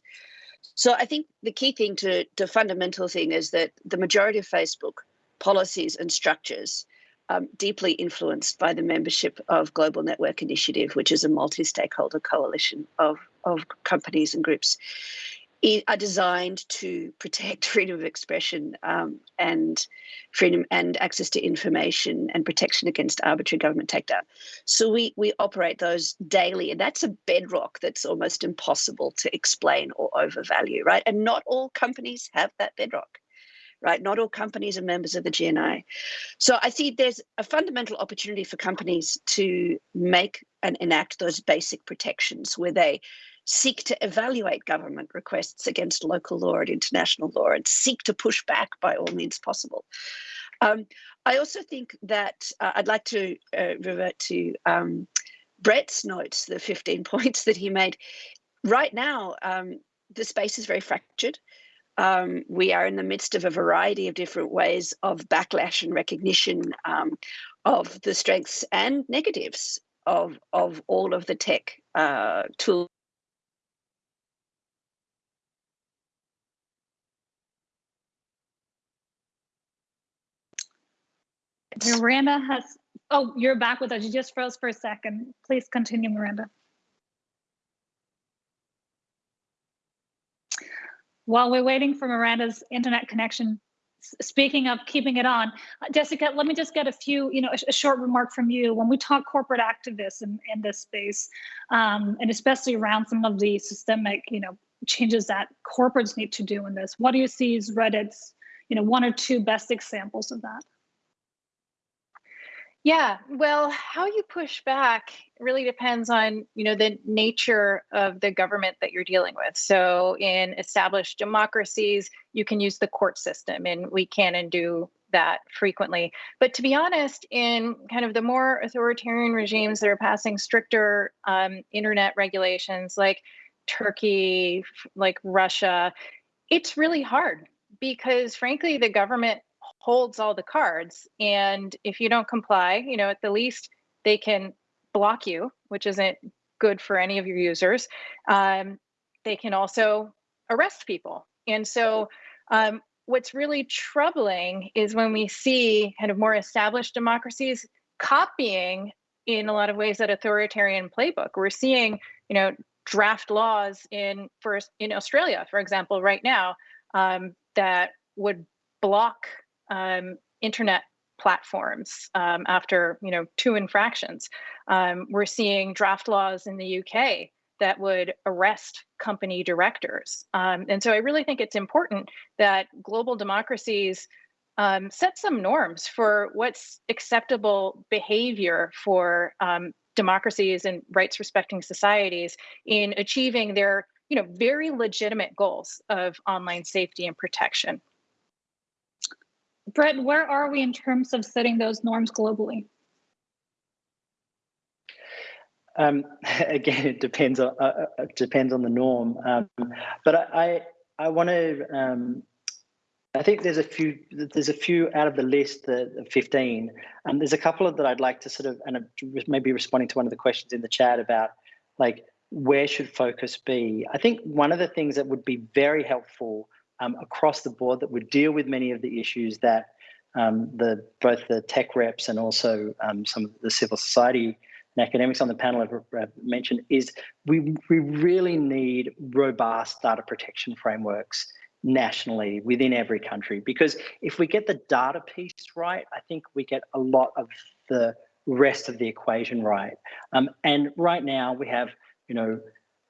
So I think the key thing to the fundamental thing is that the majority of Facebook policies and structures um, deeply influenced by the membership of Global Network Initiative, which is a multi-stakeholder coalition of of companies and groups. Are designed to protect freedom of expression um, and freedom and access to information and protection against arbitrary government takedown. So we we operate those daily, and that's a bedrock that's almost impossible to explain or overvalue, right? And not all companies have that bedrock right? Not all companies are members of the GNI. So I see there's a fundamental opportunity for companies to make and enact those basic protections where they seek to evaluate government requests against local law and international law and seek to push back by all means possible. Um, I also think that uh, I'd like to uh, revert to um, Brett's notes, the 15 points that he made. Right now, um, the space is very fractured. Um, we are in the midst of a variety of different ways of backlash and recognition um, of the strengths and negatives of, of all of the tech uh, tools Miranda has, oh, you're back with us. You just froze for a second. Please continue, Miranda. While we're waiting for Miranda's internet connection, speaking of keeping it on, uh, Jessica, let me just get a few, you know, a, a short remark from you. When we talk corporate activists in, in this space, um, and especially around some of the systemic, you know, changes that corporates need to do in this, what do you see as Reddit's, you know, one or two best examples of that? Yeah, well, how you push back really depends on, you know, the nature of the government that you're dealing with. So in established democracies, you can use the court system and we can and do that frequently. But to be honest, in kind of the more authoritarian regimes that are passing stricter um, internet regulations like Turkey, like Russia, it's really hard because frankly, the government holds all the cards. And if you don't comply, you know, at the least they can block you, which isn't good for any of your users. Um, they can also arrest people. And so, um, what's really troubling is when we see kind of more established democracies copying in a lot of ways that authoritarian playbook. We're seeing, you know, draft laws in first in Australia, for example, right now um, that would block um, internet platforms um, after you know two infractions. Um, we're seeing draft laws in the UK that would arrest company directors. Um, and so I really think it's important that global democracies um, set some norms for what's acceptable behavior for um, democracies and rights respecting societies in achieving their you know very legitimate goals of online safety and protection. Brett, where are we in terms of setting those norms globally? Um, again, it depends on uh, uh depends on the norm. Um, but I I, I want to. Um, I think there's a few there's a few out of the list, the 15, and there's a couple of that I'd like to sort of and maybe responding to one of the questions in the chat about like where should focus be. I think one of the things that would be very helpful um, across the board that would deal with many of the issues that um, the both the tech reps and also um, some of the civil society and academics on the panel have mentioned is we, we really need robust data protection frameworks nationally within every country because if we get the data piece right, I think we get a lot of the rest of the equation right. Um, and right now we have, you know,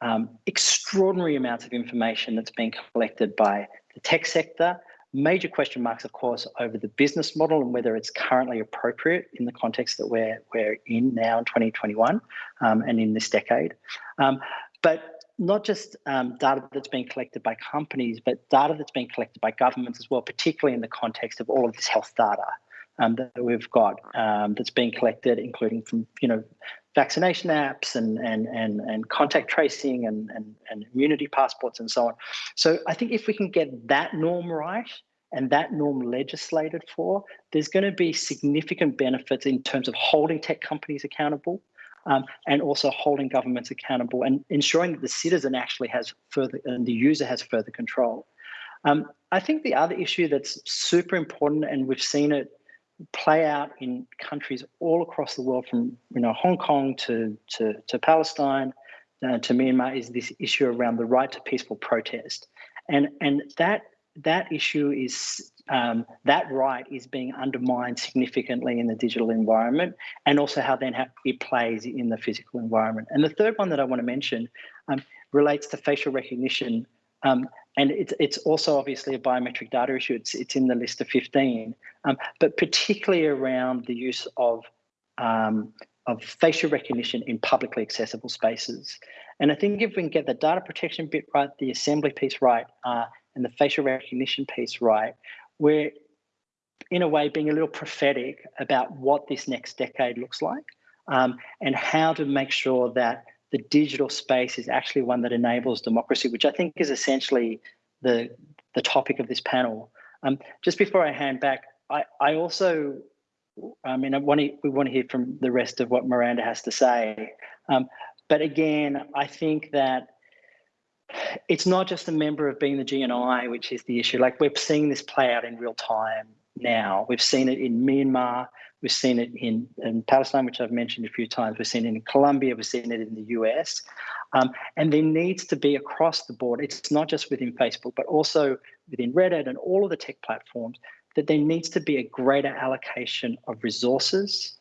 um, extraordinary amounts of information that's being collected by the tech sector. Major question marks, of course, over the business model and whether it's currently appropriate in the context that we're, we're in now in 2021 um, and in this decade. Um, but not just um, data that's being collected by companies, but data that's being collected by governments as well, particularly in the context of all of this health data um, that we've got um, that's being collected, including from you know vaccination apps and and and, and contact tracing and, and and immunity passports and so on. So I think if we can get that norm right and that norm legislated for, there's going to be significant benefits in terms of holding tech companies accountable. Um, and also holding governments accountable and ensuring that the citizen actually has further and the user has further control. Um, I think the other issue that's super important, and we've seen it play out in countries all across the world, from you know Hong Kong to to, to Palestine, uh, to Myanmar is this issue around the right to peaceful protest, and and that that issue is um, that right is being undermined significantly in the digital environment, and also how then how it plays in the physical environment. And the third one that I want to mention um, relates to facial recognition. Um, and it's, it's also obviously a biometric data issue. It's, it's in the list of 15, um, but particularly around the use of, um, of facial recognition in publicly accessible spaces. And I think if we can get the data protection bit right, the assembly piece right, uh, and the facial recognition piece right, we're in a way being a little prophetic about what this next decade looks like um, and how to make sure that the digital space is actually one that enables democracy, which I think is essentially the, the topic of this panel. Um, just before I hand back, I, I also, I mean, I want to, we want to hear from the rest of what Miranda has to say. Um, but again, I think that it's not just a member of being the GNI, which is the issue. Like we're seeing this play out in real time now. We've seen it in Myanmar. We've seen it in, in Palestine, which I've mentioned a few times. We've seen it in Colombia. We've seen it in the US. Um, and there needs to be across the board, it's not just within Facebook, but also within Reddit and all of the tech platforms, that there needs to be a greater allocation of resources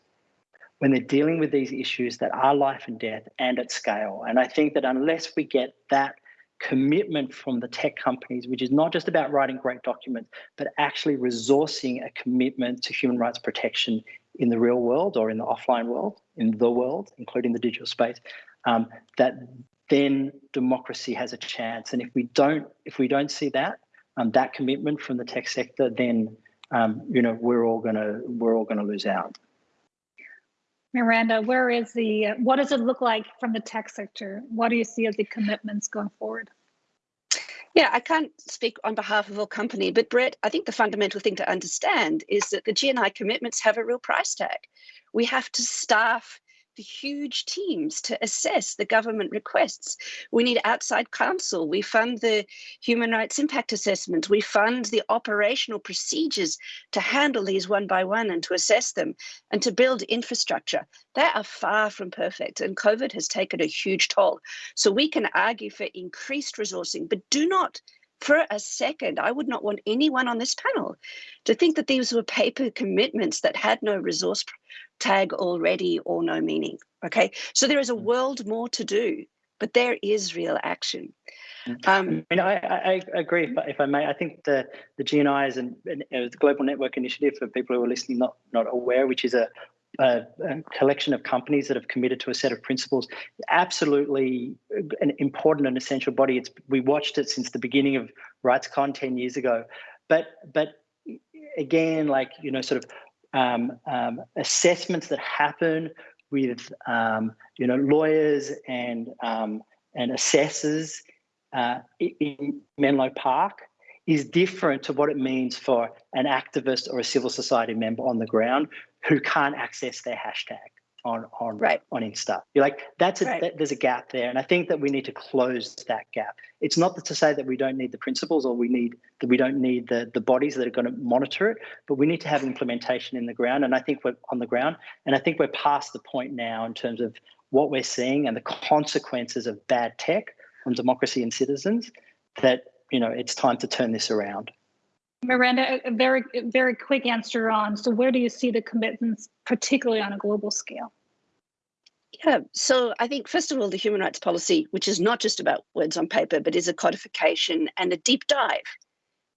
when they're dealing with these issues that are life and death and at scale. And I think that unless we get that commitment from the tech companies, which is not just about writing great documents, but actually resourcing a commitment to human rights protection in the real world or in the offline world, in the world, including the digital space, um, that then democracy has a chance. And if we don't, if we don't see that, um, that commitment from the tech sector, then um, you know we're all gonna we're all gonna lose out. Miranda, where is the, what does it look like from the tech sector? What do you see as the commitments going forward? Yeah, I can't speak on behalf of our company, but Brett, I think the fundamental thing to understand is that the GNI commitments have a real price tag. We have to staff the huge teams to assess the government requests. We need outside counsel. We fund the human rights impact assessment. We fund the operational procedures to handle these one by one and to assess them and to build infrastructure. They are far from perfect, and COVID has taken a huge toll. So we can argue for increased resourcing, but do not for a second, I would not want anyone on this panel to think that these were paper commitments that had no resource tag already or no meaning. Okay, so there is a mm. world more to do, but there is real action. Mm. Um, I mean, I, I agree. If, if, I may, I think the the GNI is an, an, a global network initiative for people who are listening not not aware, which is a, a, collection of companies that have committed to a set of principles. Absolutely an important and essential body. It's we watched it since the beginning of RightsCon ten years ago, but but again, like you know, sort of um, um, assessments that happen with um, you know lawyers and um, and assessors uh, in Menlo Park is different to what it means for an activist or a civil society member on the ground who can't access their hashtag on on right. on Insta. You're like that's a right. that, there's a gap there, and I think that we need to close that gap. It's not to say that we don't need the principles or we need that we don't need the the bodies that are going to monitor it, but we need to have implementation in the ground. And I think we're on the ground, and I think we're past the point now in terms of what we're seeing and the consequences of bad tech on democracy and citizens. That you know it's time to turn this around. Miranda, a very, very quick answer on, so where do you see the commitments, particularly on a global scale? Yeah, so I think, first of all, the human rights policy, which is not just about words on paper, but is a codification and a deep dive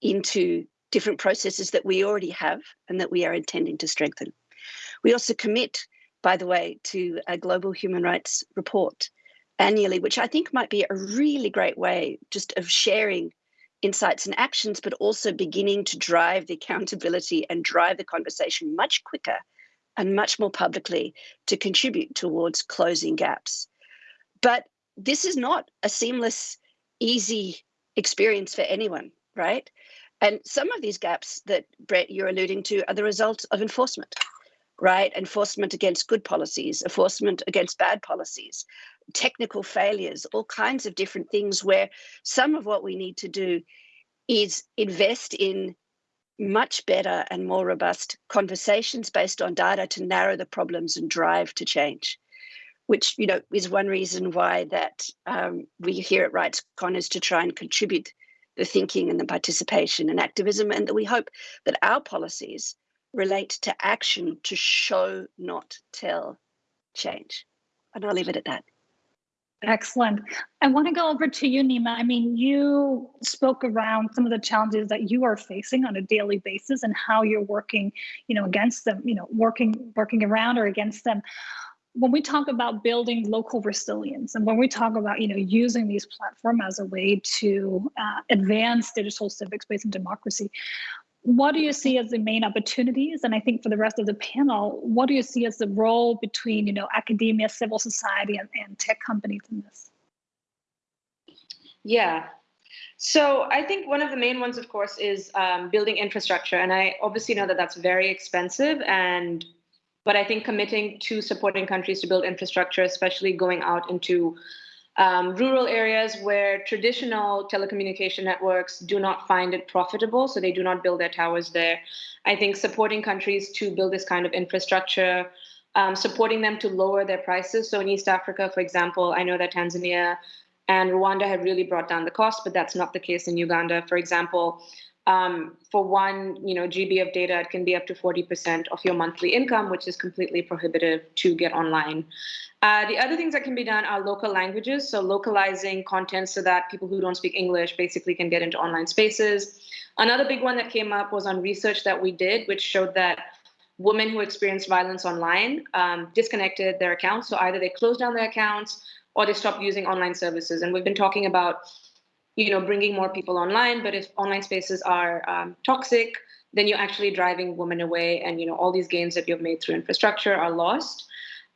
into different processes that we already have and that we are intending to strengthen. We also commit, by the way, to a global human rights report annually, which I think might be a really great way just of sharing insights and actions, but also beginning to drive the accountability and drive the conversation much quicker and much more publicly to contribute towards closing gaps. But this is not a seamless, easy experience for anyone, right? And some of these gaps that Brett you're alluding to are the result of enforcement, right? Enforcement against good policies, enforcement against bad policies, technical failures, all kinds of different things where some of what we need to do is invest in much better and more robust conversations based on data to narrow the problems and drive to change. which you know is one reason why that um, we here at RightsCon is to try and contribute the thinking and the participation and activism, and that we hope that our policies relate to action to show, not tell, change. And I'll leave it at that. Excellent. I want to go over to you, Neema. I mean, you spoke around some of the challenges that you are facing on a daily basis and how you're working, you know, against them, you know, working working around or against them. When we talk about building local resilience and when we talk about, you know, using these platforms as a way to uh, advance digital civic space and democracy, what do you see as the main opportunities? And i think for the rest of the panel what do you see as the role between you know academia civil society and, and tech companies in this? Yeah. So i think one of the main ones of course is um, building infrastructure. And i obviously know that that's very expensive and but i think committing to supporting countries to build infrastructure especially going out into um, rural areas where traditional telecommunication networks do not find it profitable, so they do not build their towers there. I think supporting countries to build this kind of infrastructure, um, supporting them to lower their prices. So in East Africa, for example, I know that Tanzania and Rwanda have really brought down the cost, but that's not the case in Uganda. For example, um, for one you know GB of data, it can be up to 40% of your monthly income, which is completely prohibitive to get online. Uh, the other things that can be done are local languages, so localizing content so that people who don't speak English basically can get into online spaces. Another big one that came up was on research that we did, which showed that women who experienced violence online um, disconnected their accounts. So either they closed down their accounts or they stopped using online services. And we've been talking about, you know, bringing more people online. But if online spaces are um, toxic, then you're actually driving women away, and you know all these gains that you've made through infrastructure are lost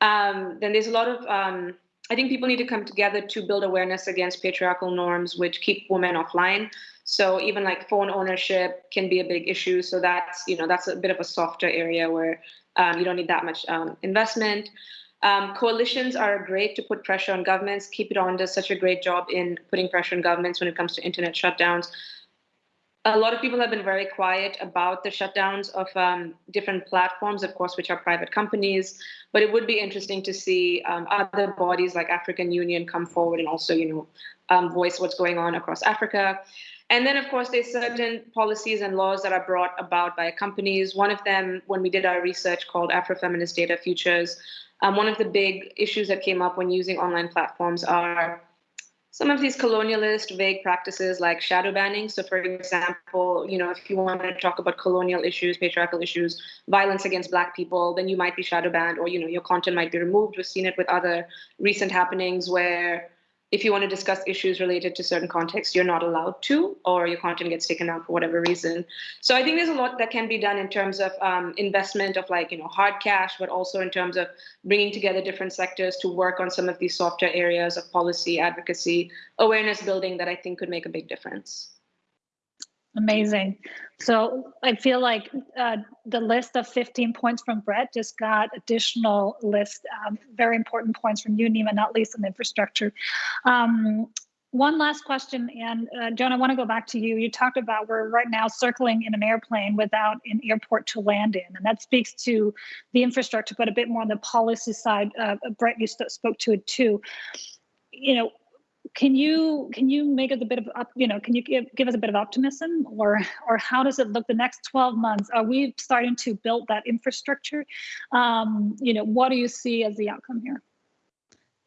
um, then there's a lot of um, I think people need to come together to build awareness against patriarchal norms which keep women offline. So even like phone ownership can be a big issue. So that's you know that's a bit of a softer area where um, you don't need that much um, investment. Um, coalitions are great to put pressure on governments. Keep It On does such a great job in putting pressure on governments when it comes to internet shutdowns a lot of people have been very quiet about the shutdowns of um, different platforms, of course, which are private companies. But it would be interesting to see um, other bodies like African Union come forward and also, you know, um, voice what's going on across Africa. And then, of course, there's certain policies and laws that are brought about by companies. One of them, when we did our research called Afrofeminist Data Futures, um, one of the big issues that came up when using online platforms are some of these colonialist vague practices like shadow banning. So, for example, you know, if you want to talk about colonial issues, patriarchal issues, violence against Black people, then you might be shadow banned, or you know, your content might be removed. We've seen it with other recent happenings where if you want to discuss issues related to certain contexts, you're not allowed to, or your content gets taken out for whatever reason. So I think there's a lot that can be done in terms of um, investment of like, you know, hard cash, but also in terms of bringing together different sectors to work on some of these softer areas of policy, advocacy, awareness building that I think could make a big difference. Amazing. So I feel like uh, the list of 15 points from Brett just got additional list, um, very important points from you, Neema, not least on infrastructure. Um, one last question, and uh, Joan, I want to go back to you. You talked about we're right now circling in an airplane without an airport to land in, and that speaks to the infrastructure, but a bit more on the policy side. Uh, Brett, you spoke to it too. You know, can you can you make us a bit of up you know can you give, give us a bit of optimism or or how does it look the next 12 months? Are we starting to build that infrastructure? Um you know what do you see as the outcome here?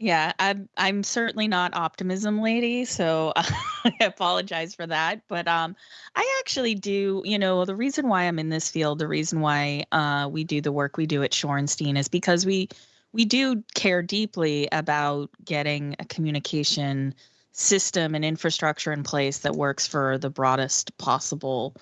Yeah i'm i'm certainly not optimism lady so i apologize for that but um i actually do you know the reason why i'm in this field the reason why uh we do the work we do at shorenstein is because we we do care deeply about getting a communication system and infrastructure in place that works for the broadest possible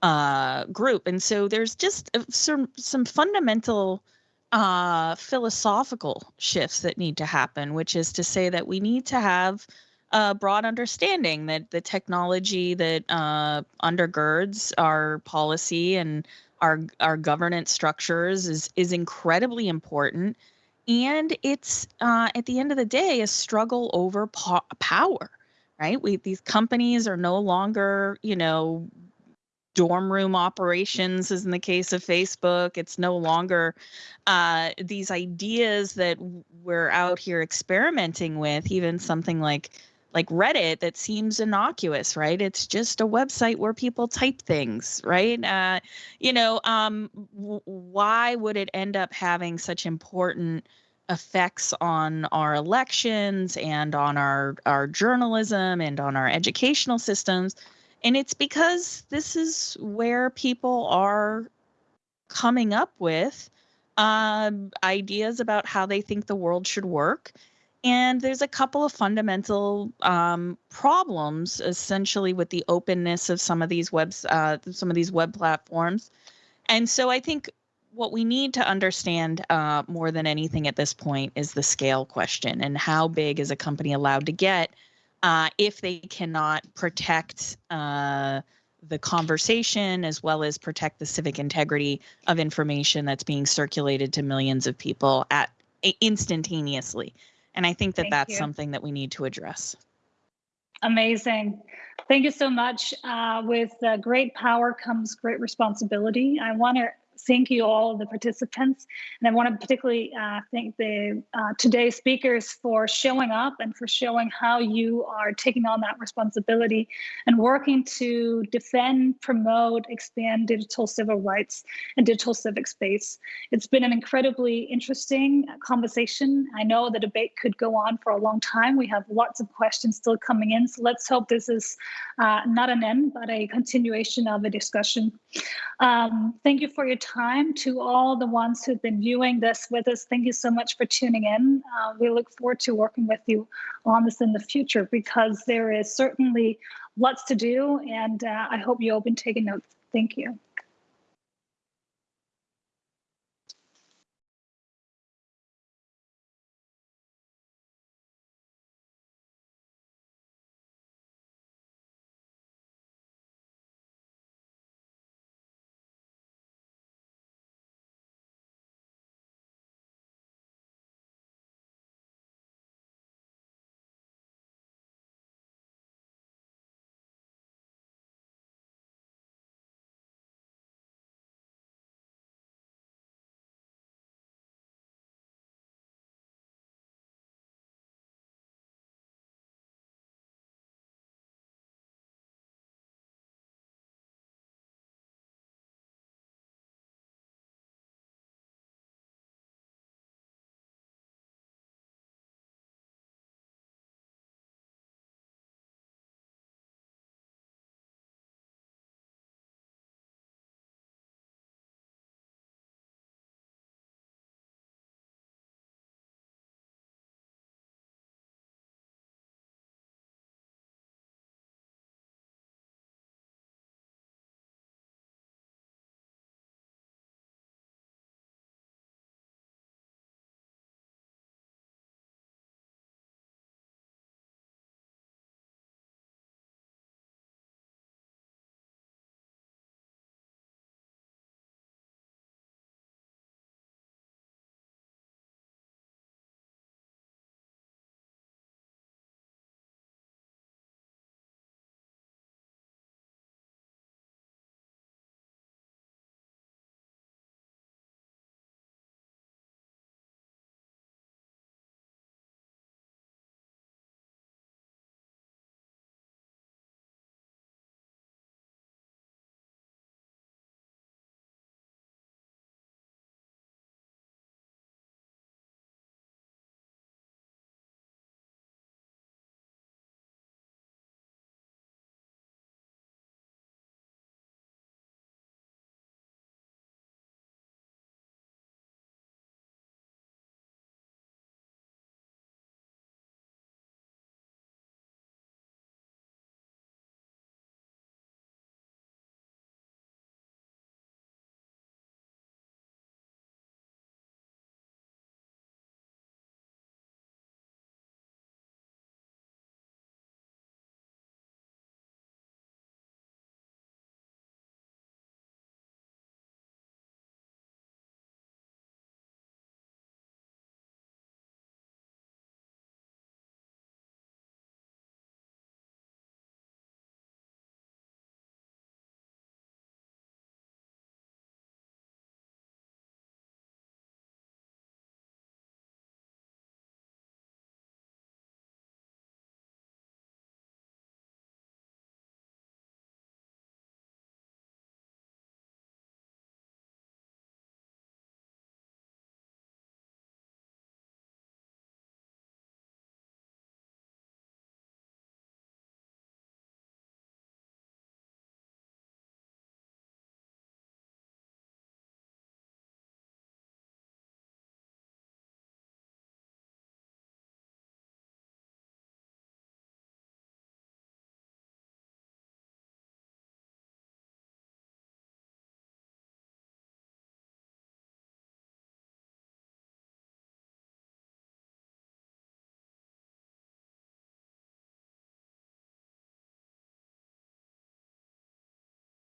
uh, group. And so there's just uh, some some fundamental uh, philosophical shifts that need to happen, which is to say that we need to have a broad understanding that the technology that uh, undergirds our policy and our our governance structures is is incredibly important and it's uh, at the end of the day a struggle over po- power right we these companies are no longer you know dorm room operations, as in the case of Facebook. It's no longer uh, these ideas that we're out here experimenting with, even something like like Reddit that seems innocuous, right? It's just a website where people type things, right? Uh, you know, um, why would it end up having such important effects on our elections and on our our journalism and on our educational systems? And it's because this is where people are coming up with um, ideas about how they think the world should work and there's a couple of fundamental um, problems, essentially, with the openness of some of these webs, uh, some of these web platforms. And so, I think what we need to understand uh, more than anything at this point is the scale question and how big is a company allowed to get uh, if they cannot protect uh, the conversation as well as protect the civic integrity of information that's being circulated to millions of people at instantaneously. And I think that Thank that's you. something that we need to address. Amazing. Thank you so much. Uh, with uh, great power comes great responsibility. I want to thank you all the participants. And i want to particularly uh, thank the uh, today's speakers for showing up and for showing how you are taking on that responsibility and working to defend promote expand digital civil rights and digital civic space. It's been an incredibly interesting conversation. I know the debate could go on for a long time. We have lots of questions still coming in so let's hope this is uh, not an end but a continuation of a discussion. Um, thank you for your time to all the ones who've been viewing this with us. Thank you so much for tuning in. Uh, we look forward to working with you on this in the future because there is certainly lots to do, and uh, I hope you'll be taking notes. Thank you.